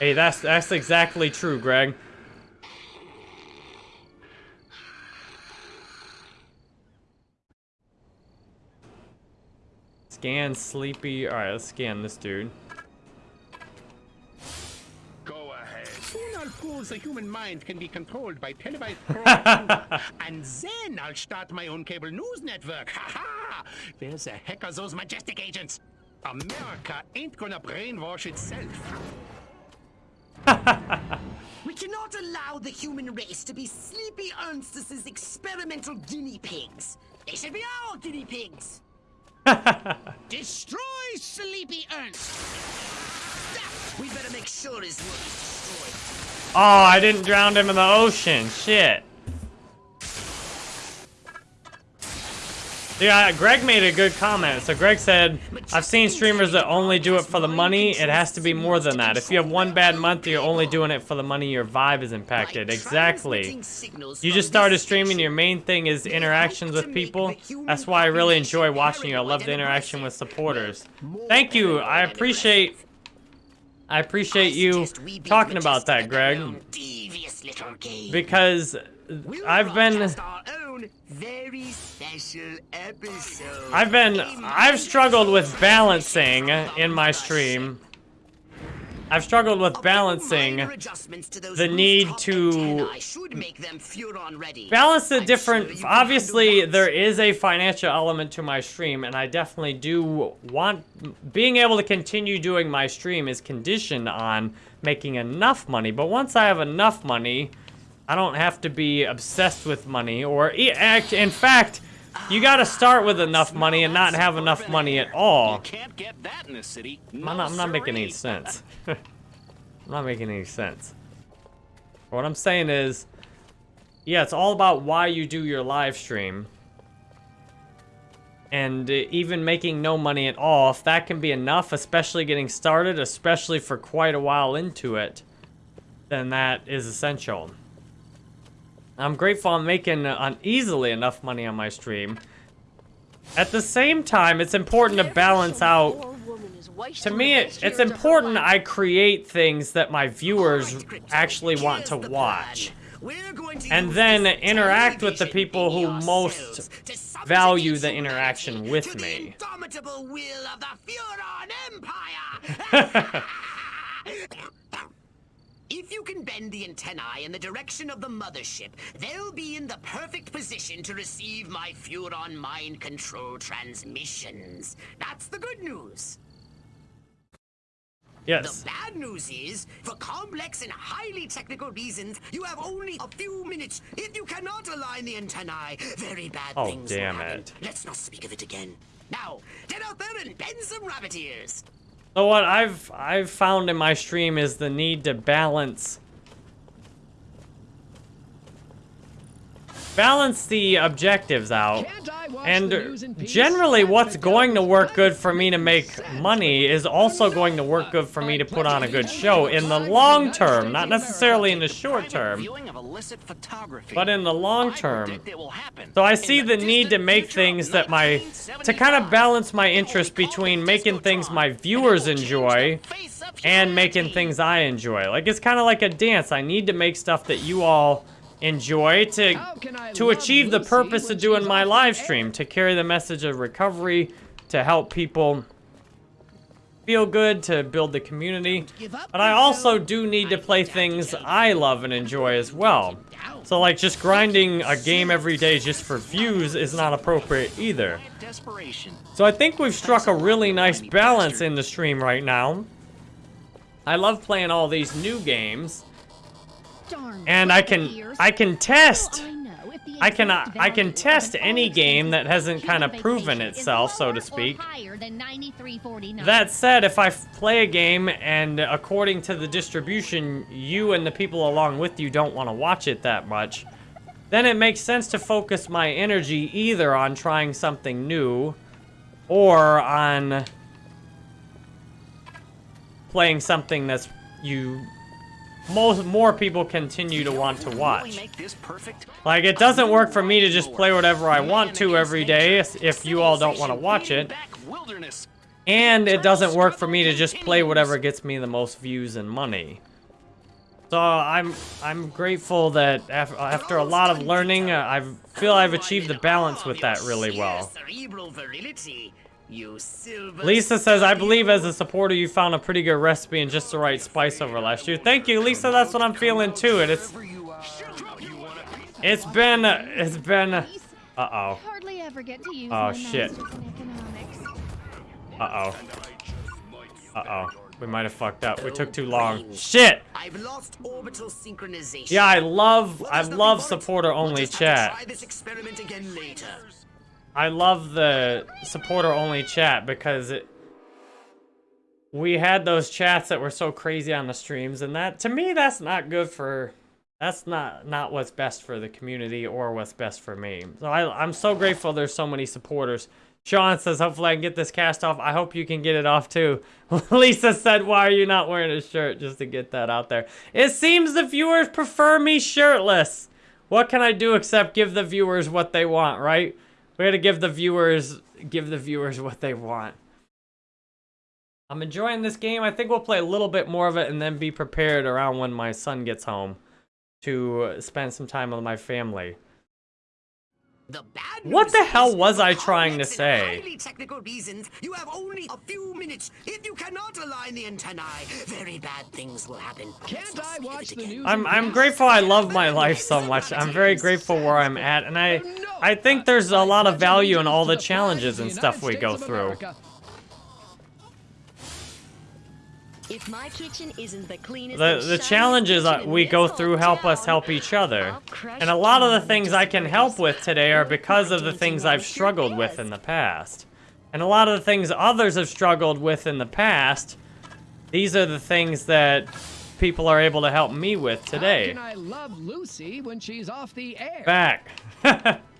A: Hey, that's that's exactly true, Greg. Scan sleepy. All right, let's scan this dude.
K: I'll prove the human mind can be controlled by televised programming. and then I'll start my own cable news network. Ha ha! Where the heck are those majestic agents? America ain't gonna brainwash itself.
G: We cannot allow the human race to be Sleepy Ernstus's experimental guinea pigs. They should be our guinea pigs.
I: Destroy Sleepy Ernst!
G: We better make sure his work is destroyed.
A: Oh, I didn't drown him in the ocean. Shit. Yeah, Greg made a good comment. So Greg said, I've seen streamers that only do it for the money. It has to be more than that. If you have one bad month, you're only doing it for the money, your vibe is impacted. Exactly. You just started streaming, your main thing is interactions with people. That's why I really enjoy watching you. I love the interaction with supporters. Thank you. I appreciate... I appreciate you talking about that, Greg.
G: Devious little game.
A: Because I've been...
G: Broadcast our own very special episode.
A: I've been, I've struggled with balancing in my stream. I've struggled with balancing
G: Adjustments to those
A: the need to
G: make them Furon ready.
A: balance the different, obviously there is a financial element to my stream and I definitely do want, being able to continue doing my stream is conditioned on making enough money. But once I have enough money, I don't have to be obsessed with money or, act- in fact, you gotta start with enough money and not have enough money at all.
L: Can't get that in this city.
A: I'm not, I'm not making any sense. I'm not making any sense. What I'm saying is, yeah, it's all about why you do your live stream. And uh, even making no money at all, if that can be enough, especially getting started, especially for quite a while into it, then that is essential. I'm grateful I'm making uh, easily enough money on my stream. At the same time, it's important to balance out. To me, it, it's important I create things that my viewers actually want to watch. And then interact with the people who most value the interaction with me.
G: Indomitable will of the Furon Empire! If you can bend the antennae in the direction of the mothership, they'll be in the perfect position to receive my Furon mind control transmissions. That's the good news.
A: Yes.
G: The bad news is, for complex and highly technical reasons, you have only a few minutes. If you cannot align the antennae, very bad
A: Oh,
G: things
A: damn
G: will happen.
A: it.
G: Let's not speak of it again. Now, get out there and bend some rabbit ears.
A: So what? I've I've found in my stream is the need to balance balance the objectives out. And generally what's going to work good for me to make money is also going to work good for me to put on a good show in the long term, not necessarily in the short term,
L: Viewing of illicit photography.
A: but in the long term.
L: predict it will happen.
A: So I see the need to make things that my to kind of balance my interest between making things my viewers enjoy and making things I enjoy. Like it's kind of like a dance. I need to make stuff that you all enjoy to to achieve the purpose of doing my live stream, to carry the message of recovery, to help people feel good, to build the community. But I also do need to play things I love and enjoy as well. So like just grinding a game every day just for views is not appropriate either. So I think we've struck a really nice balance in the stream right now. I love playing all these new games. And I can I can test I can I can test any game that hasn't kind of proven itself, so to speak. That said, if I play a game and according to the distribution, you and the people along with you don't want to watch it that much, then it makes sense to focus my energy either on trying something new or on playing something that's you most more people continue to want to watch.
L: Make this perfect.
A: Like it doesn't work for me to just play whatever I want to every day if you all don't want to watch it. And it doesn't work for me to just play whatever gets me the most views and money. So I'm I'm grateful that after a lot of learning, uh, I feel I've achieved the balance with that really well.
G: Cerebral virility. You silver.
A: Lisa says, I believe as a supporter you found a pretty good recipe and just the right spice over last year. Thank you, Lisa. That's what I'm feeling too. And it's it's been it's been uh oh
H: Hardly ever get to use
A: Oh, shit.
H: masters in economics.
A: uh oh uh oh. We might have fucked up. We took too long. Shit.
G: I've lost orbital synchronization.
A: Yeah, I love I love supporter only chat. I love the supporter only chat because it we had those chats that were so crazy on the streams and that to me that's not good for that's not not what's best for the community or what's best for me. So I I'm so grateful there's so many supporters. Sean says hopefully I can get this cast off. I hope you can get it off too. Lisa said why are you not wearing a shirt just to get that out there. It seems the viewers prefer me shirtless. What can I do except give the viewers what they want, right? We gotta give the viewers give the viewers what they want. I'm enjoying this game. I think we'll play a little bit more of it and then be prepared around when my son gets home to spend some time with my family.
G: The bad
A: What the hell was I trying to say?
G: highly technical reasons, you have only a few minutes. If you cannot align the antennae, very bad things will happen. Can't I watch the news?
A: I'm I'm grateful I love my life so much. I'm very grateful where I'm at and I I think there's a lot of value in all the challenges and stuff we go through.
H: If my kitchen isn't the cleanest
A: The the
H: shiniest
A: challenges
H: kitchen
A: uh, we go through help us help each other. And a lot of the things I can help with today are because of the things I've struggled with in the past. And a lot of the things others have struggled with in the past, these are the things that people are able to help me with today.
P: How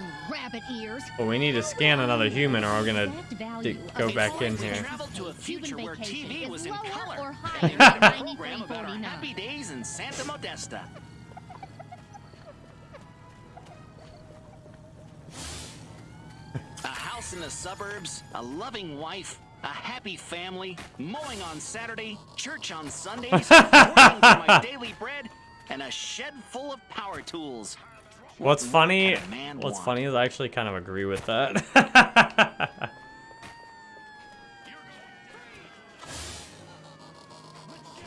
P: air?
A: Back.
H: ears.
A: Well, we need to scan another human or we're gonna
H: value
A: d-
H: of
A: go back in here.
L: Traveled to a future where TV was in color.
H: or
L: And
H: higher
L: there's
H: than
L: a program about our happy days in Santa Modesta. A house in the suburbs, a loving wife, a happy family, mowing on Saturday, church on Sundays, working for my daily bread, and a shed full of power tools.
A: What's funny? What's funny is I actually kind of agree with that.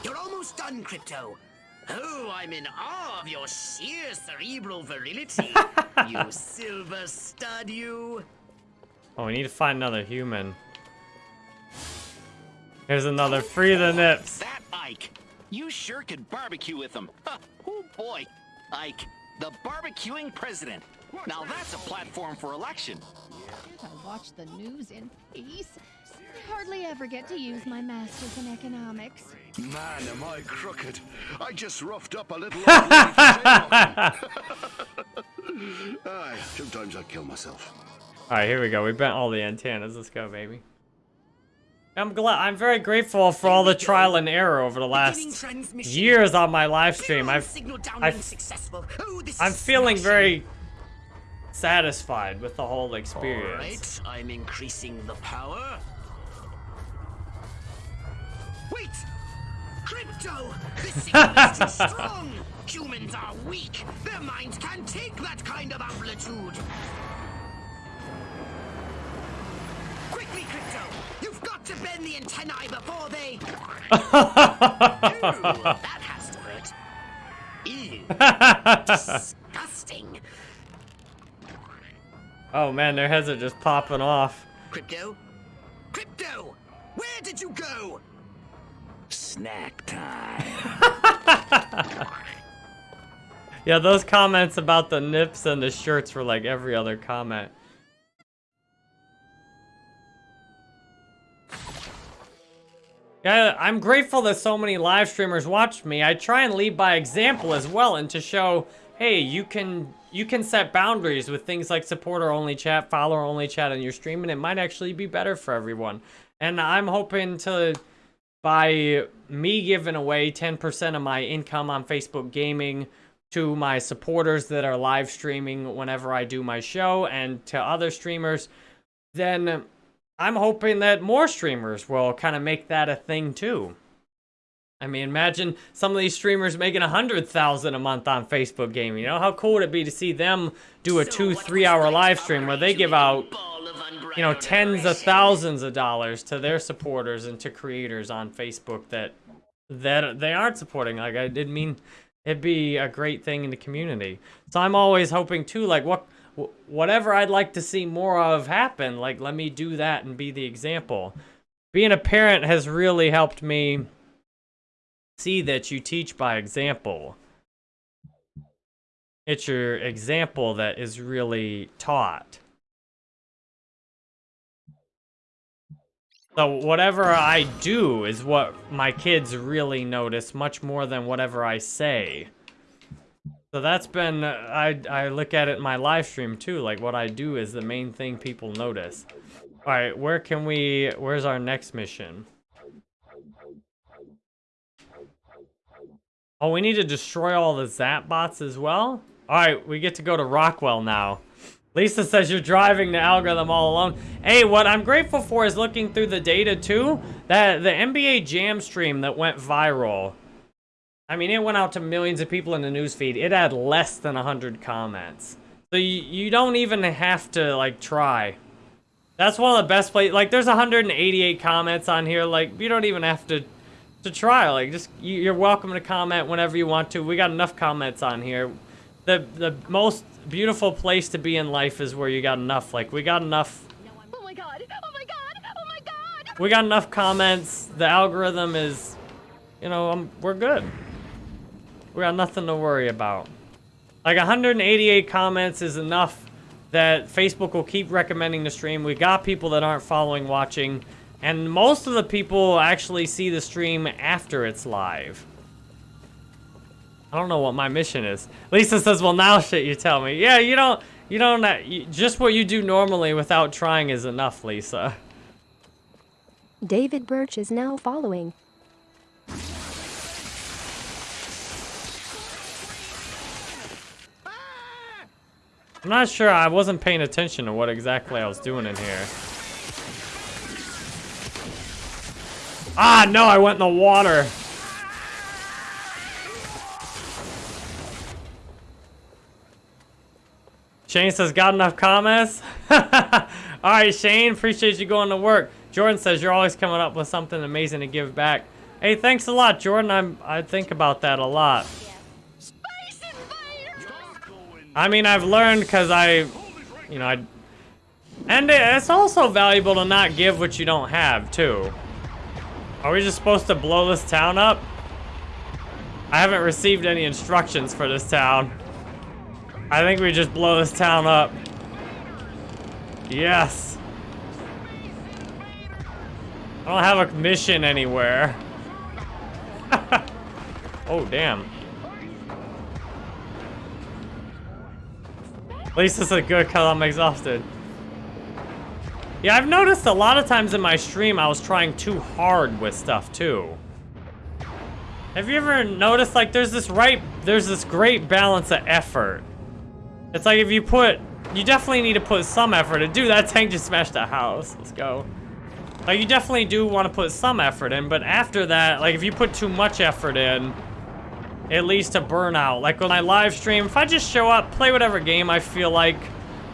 E: You're almost done, Crypto. Oh, I'm in awe of your sheer cerebral virility. you silver stud, you.
A: oh, we need to find another human. Here's another free the nips.
L: That Ike. You sure could barbecue with him. Huh, oh boy. Ike, the barbecuing president. Now that's a platform for election.
H: I watch the news in peace. I hardly ever get to use my masters in economics.
C: Man, am I crooked. I just roughed up a little old lady for jaywalking. Aye, sometimes I kill myself.
A: All right, here we go. We bent all the antennas. Let's go, baby. I'm glad. I'm very grateful for all the trial and error over the last years on my live stream. I've, I've I'm feeling very satisfied with the whole experience.
E: Alright, I'm increasing the power. Wait! Crypto! This signal is too strong! Humans are weak! Their minds can't take that kind of amplitude! Quickly, Crypto! Got to bend the antennae before they... Ooh, that has to hurt. Ew. Disgusting.
A: Oh man, their heads are just popping off.
E: Crypto? Crypto! Where did you go?
L: Snack time.
A: Yeah, those comments about the nips and the shirts were like every other comment. Yeah, I'm grateful that so many live streamers watch me. I try and lead by example as well and to show, hey, you can you can set boundaries with things like supporter only chat, follower only chat on your stream, and it might actually be better for everyone. And I'm hoping to by me giving away 10% of my income on Facebook gaming to my supporters that are live streaming whenever I do my show and to other streamers, then I'm hoping that more streamers will kind of make that a thing too. I mean, imagine some of these streamers making a hundred thousand a month on Facebook gaming. You know how cool would it be to see them do a two, three hour live stream where they give out, you know, tens of thousands of dollars to their supporters and to creators on Facebook that that they aren't supporting. Like I didn't mean it'd be a great thing in the community. So I'm always hoping too, like what wh- whatever I'd like to see more of happen, like let me do that and be the example. Being a parent has really helped me see that you teach by example. It's your example that is really taught. So whatever I do is what my kids really notice much more than whatever I say. So that's been, I, I look at it in my live stream too, like what I do is the main thing people notice. All right, where can we, where's our next mission? Oh, we need to destroy all the Zap bots as well? All right, we get to go to Rockwell now. Lisa says you're driving the algorithm all alone. Hey, what I'm grateful for is looking through the data too. That the NBA Jam stream that went viral. I mean, it went out to millions of people in the newsfeed. It had less than 100 comments. So you, you don't even have to, like, try. That's one of the best places. Like, there's 188 comments on here. Like, you don't even have to to try. Like, just you, you're welcome to comment whenever you want to. We got enough comments on here. The the most beautiful place to be in life is where you got enough. Like, we got enough.
H: Oh my god! Oh my god! Oh my god!
A: We got enough comments. The algorithm is, you know, um, we're good. We got nothing to worry about. Like 188 comments is enough that Facebook will keep recommending the stream. We got people that aren't following, watching, and most of the people actually see the stream after it's live. I don't know what my mission is. Lisa says, well, now shit, you tell me. Yeah, you don't, You don't, uh, just what you do normally without trying is enough, Lisa.
Q: David Birch is now following.
A: I'm not sure, I wasn't paying attention to what exactly I was doing in here. Ah, no, I went in the water. Shane says, got enough comments? Alright, Shane, appreciate you going to work. Jordan says, you're always coming up with something amazing to give back. Hey, thanks a lot, Jordan. I'm, I think about that a lot. I mean, I've learned because I, you know, I, and it's also valuable to not give what you don't have, too. Are we just supposed to blow this town up? I haven't received any instructions for this town. I think we just blow this town up. Yes. I don't have a mission anywhere. oh, damn. Least it's a good because I'm exhausted. Yeah, I've noticed a lot of times in my stream I was trying too hard with stuff too. Have you ever noticed like there's this right, there's this great balance of effort. It's like if you put, you definitely need to put some effort in. Dude, that tank just smashed a house. Let's go. Like you definitely do want to put some effort in, but after that, like if you put too much effort in, it leads to burnout. Like when I live stream, if I just show up, play whatever game I feel like,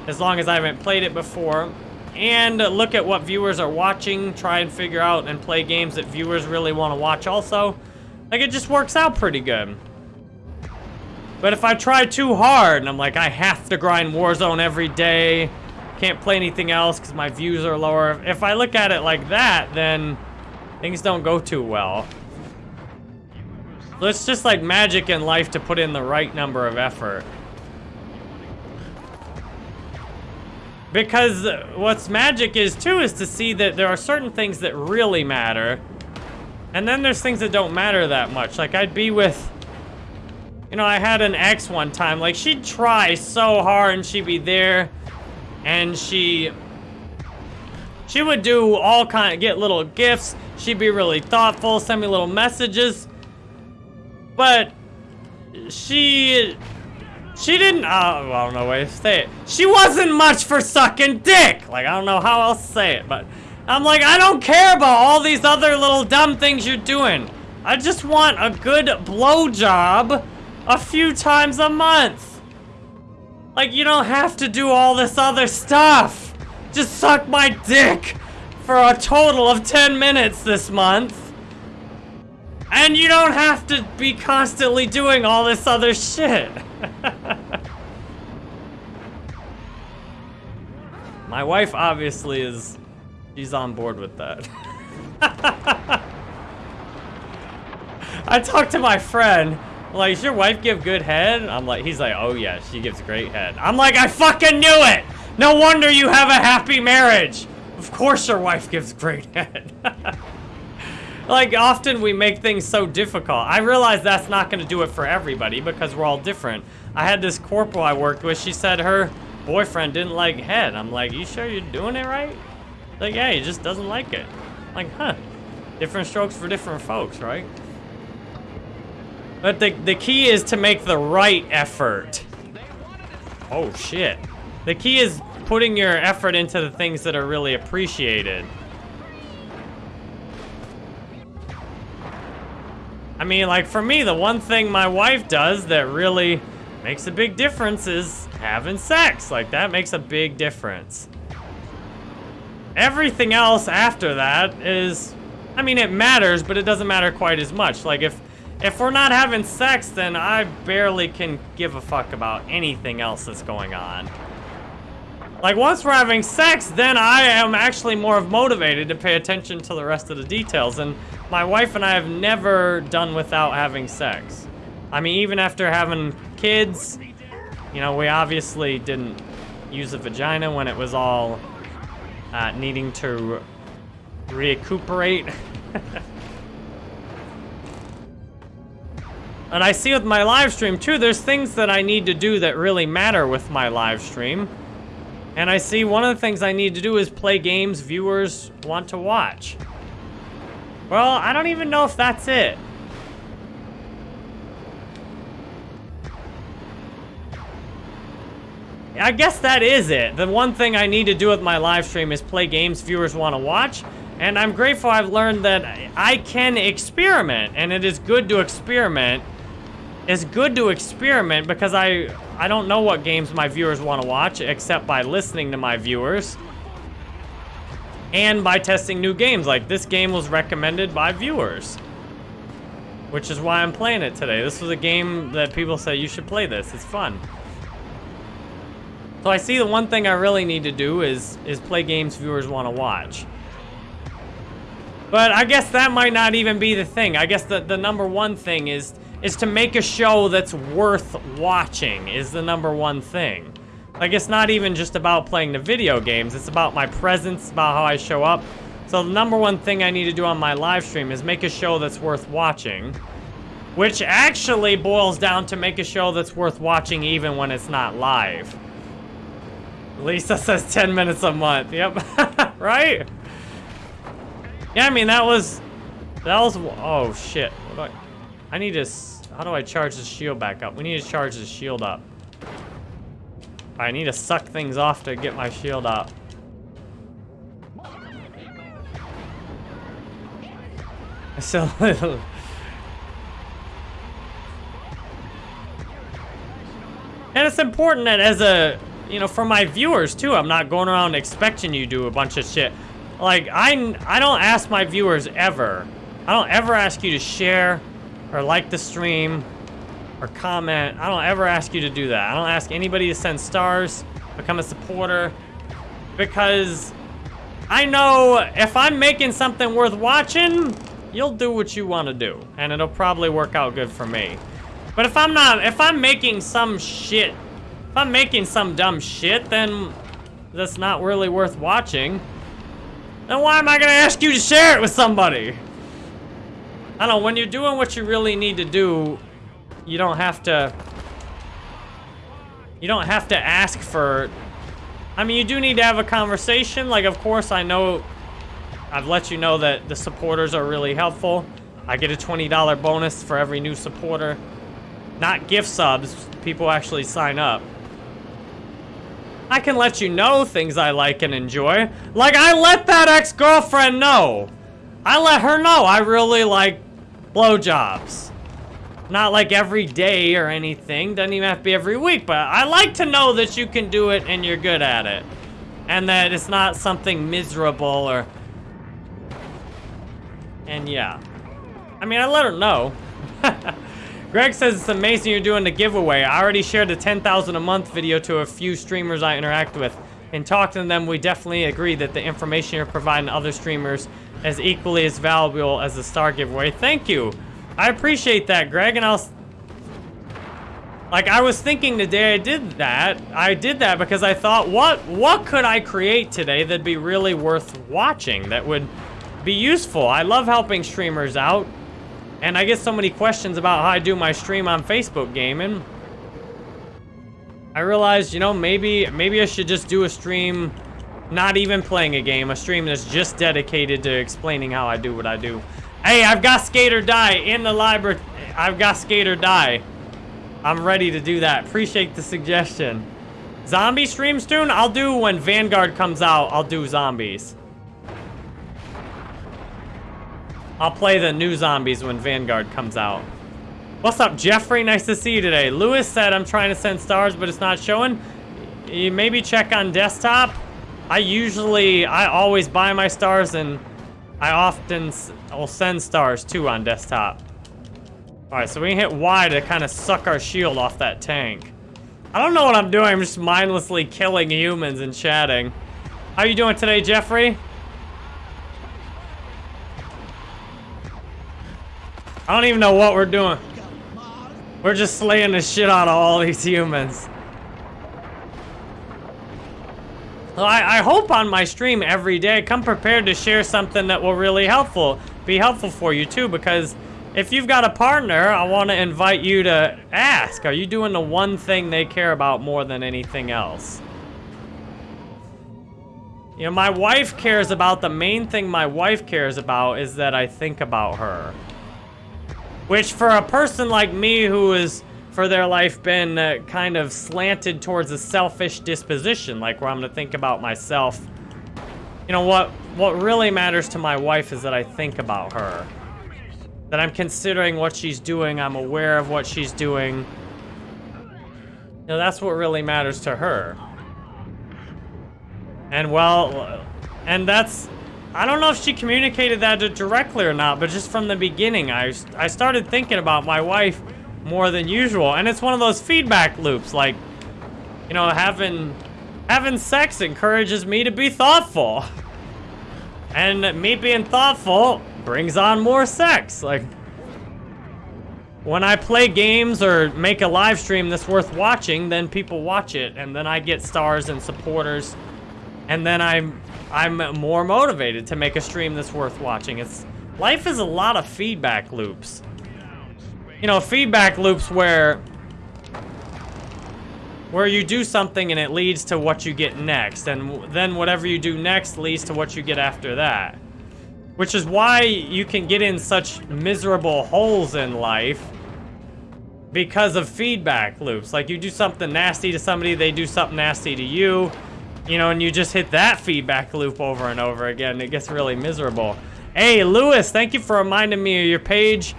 A: as long as I haven't played it before, and look at what viewers are watching, try and figure out and play games that viewers really want to watch also, like it just works out pretty good. But if I try too hard and I'm like, I have to grind Warzone every day, can't play anything else because my views are lower. If I look at it like that, then things don't go too well. It's just like magic in life to put in the right number of effort. Because what's magic is too is to see that there are certain things that really matter. And then there's things that don't matter that much. Like I'd be with, you know, I had an ex one time. Like she'd try so hard and she'd be there and she, she would do all kind, of, get little gifts. She'd be really thoughtful, send me little messages. But she she didn't, uh, I don't know way to say it. She wasn't much for sucking dick. Like, I don't know how else to say it, but I'm like, I don't care about all these other little dumb things you're doing. I just want a good blowjob a few times a month. Like, you don't have to do all this other stuff. Just suck my dick for a total of 10 minutes this month. And you don't have to be constantly doing all this other shit. My wife obviously is, she's on board with that. I talked to my friend, like, does your wife give good head? I'm like, he's like, oh yeah, she gives great head. I'm like, I fucking knew it! No wonder you have a happy marriage! Of course your wife gives great head. Like, often we make things so difficult. I realize that's not gonna do it for everybody because we're all different. I had this corporal I worked with, she said her boyfriend didn't like head. I'm like, you sure you're doing it right? Like, yeah, he just doesn't like it. I'm like, huh. Different strokes for different folks, right? But the, the key is to make the right effort. Oh, shit. The key is putting your effort into the things that are really appreciated. I mean, like, for me, the one thing my wife does that really makes a big difference is having sex. Like, that makes a big difference. Everything else after that is, I mean, it matters, but it doesn't matter quite as much. Like, if, if we're not having sex, then I barely can give a fuck about anything else that's going on. Like, once we're having sex, then I am actually more of motivated to pay attention to the rest of the details. And my wife and I have never done without having sex. I mean, even after having kids, you know, we obviously didn't use a vagina when it was all uh, needing to recuperate. And I see with my live stream too, there's things that I need to do that really matter with my live stream. And I see one of the things I need to do is play games viewers want to watch. Well, I don't even know if that's it. I guess that is it. The one thing I need to do with my live stream is play games viewers want to watch. And I'm grateful I've learned that I can experiment. And it is good to experiment. It's good to experiment because I, I don't know what games my viewers want to watch except by listening to my viewers. And by testing new games. Like this game was recommended by viewers. Which is why I'm playing it today. This was a game that people say you should play this. It's fun. So I see the one thing I really need to do is is play games viewers want to watch. But I guess that might not even be the thing. I guess the, the number one thing is is to make a show that's worth watching is the number one thing. Like it's not even just about playing the video games, it's about my presence, about how I show up. So the number one thing I need to do on my live stream is make a show that's worth watching. Which actually boils down to make a show that's worth watching even when it's not live. Lisa says 10 minutes a month. Yep. right? Yeah, I mean, that was... That was... Oh, shit. I... I need to... How do I charge the shield back up? We need to charge the shield up. I need to suck things off to get my shield up. So little... And it's important that as a you know, for my viewers too, I'm not going around expecting you to do a bunch of shit. Like, I, I don't ask my viewers ever. I don't ever ask you to share or like the stream or comment. I don't ever ask you to do that. I don't ask anybody to send stars, become a supporter, because I know if I'm making something worth watching, you'll do what you want to do, and it'll probably work out good for me. But if I'm not, if I'm making some shit if I'm making some dumb shit, then that's not really worth watching. Then why am I gonna ask you to share it with somebody? I don't know, when you're doing what you really need to do, you don't have to... You don't have to ask for... I mean, you do need to have a conversation. Like, of course, I know... I've let you know that the supporters are really helpful. I get a $20 bonus for every new supporter. Not gift subs. People actually sign up. I can let you know things I like and enjoy. Like, I let that ex-girlfriend know. I let her know I really like blowjobs. Not like every day or anything. Doesn't even have to be every week. But I like to know that you can do it and you're good at it. And that it's not something miserable or... And yeah. I mean, I let her know. Greg says it's amazing you're doing the giveaway. I already shared the 10,000 a month video to a few streamers I interact with. In talking to them, we definitely agree that the information you're providing other streamers is equally as valuable as the star giveaway. Thank you. I appreciate that, Greg, and I'll... Like, I was thinking the day I did that, I did that because I thought, what, what could I create today that'd be really worth watching, that would be useful? I love helping streamers out. And I get so many questions about how I do my stream on Facebook gaming. I realized, you know, maybe maybe I should just do a stream not even playing a game, a stream that's just dedicated to explaining how I do what I do. Hey, I've got Skate or Die in the library. I've got Skate or Die. I'm ready to do that. Appreciate the suggestion. Zombie stream soon? I'll do when Vanguard comes out. I'll do zombies. I'll play the new zombies when Vanguard comes out. What's up, Jeffrey? Nice to see you today. Lewis said I'm trying to send stars, but it's not showing. You maybe check on desktop. I usually, I always buy my stars, and I often will send stars, too, on desktop. Alright, so we hit Y to kind of suck our shield off that tank. I don't know what I'm doing. I'm just mindlessly killing humans and chatting. How you doing today, Jeffrey? I don't even know what we're doing. We're just slaying the shit out of all these humans. Well, I, I hope on my stream every day, come prepared to share something that will really helpful, be helpful for you too, because if you've got a partner, I want to invite you to ask, are you doing the one thing they care about more than anything else? You know, my wife cares about, the main thing my wife cares about is that I think about her. Which for a person like me who is, for their life, been uh, kind of slanted towards a selfish disposition, like where I'm gonna think about myself. You know, what, what really matters to my wife is that I think about her. That I'm considering what she's doing, I'm aware of what she's doing. You know, that's what really matters to her. And well, and that's, I don't know if she communicated that directly or not, but just from the beginning, I, I started thinking about my wife more than usual. And it's one of those feedback loops, like, you know, having, having sex encourages me to be thoughtful. And me being thoughtful brings on more sex. Like, when I play games or make a live stream that's worth watching, then people watch it, and then I get stars and supporters and then I'm I'm more motivated to make a stream that's worth watching. It's life is a lot of feedback loops. You know, feedback loops where where you do something and it leads to what you get next, and then whatever you do next leads to what you get after that. Which is why you can get in such miserable holes in life because of feedback loops. Like you do something nasty to somebody, they do something nasty to you, you know, and you just hit that feedback loop over and over again. It gets really miserable. Hey, Lewis, thank you for reminding me of your page.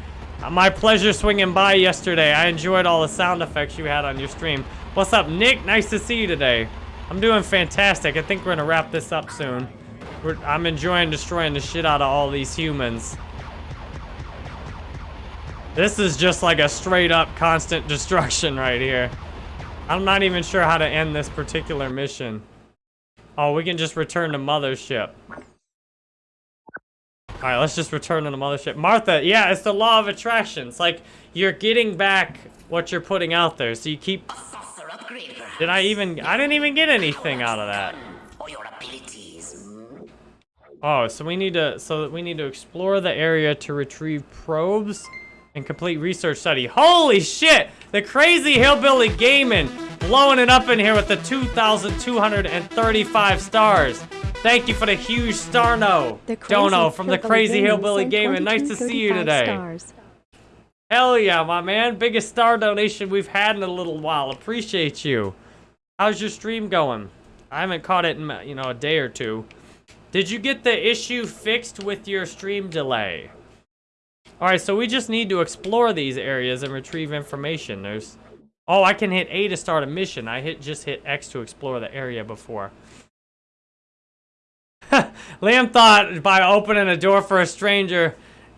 A: Uh, my pleasure swinging by yesterday. I enjoyed all the sound effects you had on your stream. What's up, Nick? Nice to see you today. I'm doing fantastic. I think we're going to wrap this up soon. We're, I'm enjoying destroying the shit out of all these humans. This is just like a straight up constant destruction right here. I'm not even sure how to end this particular mission. Oh, we can just return to mothership. Alright, let's just return to the mothership. Martha, yeah, it's the law of attraction. It's like you're getting back what you're putting out there. So you keep... Did I even... I didn't even get anything out of that. Oh, so we need to... So we need to explore the area to retrieve probes and complete research study. Holy shit! The crazy hillbilly gaming blowing it up in here with the 2,235 stars. Thank you for the huge star no. Dono from the Crazy Hillbilly Gaming. Nice to see you today. Stars. Hell yeah, my man. Biggest star donation we've had in a little while. Appreciate you. How's your stream going? I haven't caught it in, you know, a day or two. Did you get the issue fixed with your stream delay? Alright, so we just need to explore these areas and retrieve information. There's Oh, I can hit A to start a mission. I hit just hit X to explore the area before. Liam thought by opening a door for a stranger,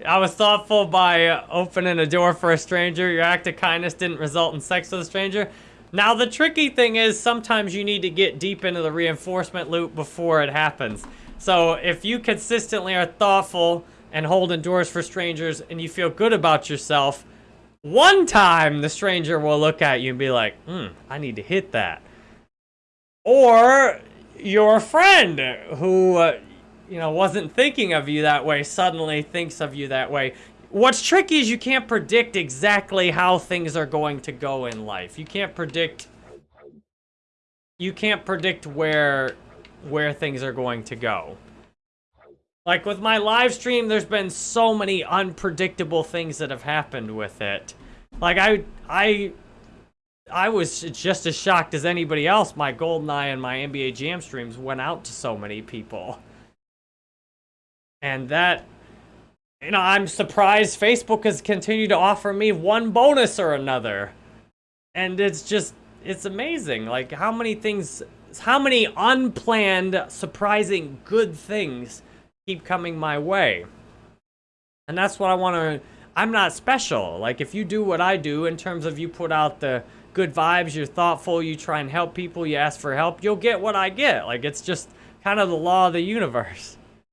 A: I was thoughtful by opening a door for a stranger. Your act of kindness didn't result in sex with a stranger. Now, the tricky thing is sometimes you need to get deep into the reinforcement loop before it happens. So if you consistently are thoughtful and holding doors for strangers and you feel good about yourself, one time, the stranger will look at you and be like, hmm, I need to hit that. Or your friend who, uh, you know, wasn't thinking of you that way suddenly thinks of you that way. What's tricky is you can't predict exactly how things are going to go in life. You can't predict you can't predict where where things are going to go. Like with my live stream, there's been so many unpredictable things that have happened with it. Like I, I, I was just as shocked as anybody else. My GoldenEye and my NBA Jam streams went out to so many people. And that, you know, I'm surprised Facebook has continued to offer me one bonus or another. And it's just, it's amazing. Like how many things, how many unplanned, surprising good things keep coming my way. And that's what I want to... I'm not special. Like, if you do what I do in terms of you put out the good vibes, you're thoughtful, you try and help people, you ask for help, you'll get what I get. Like, it's just kind of the law of the universe.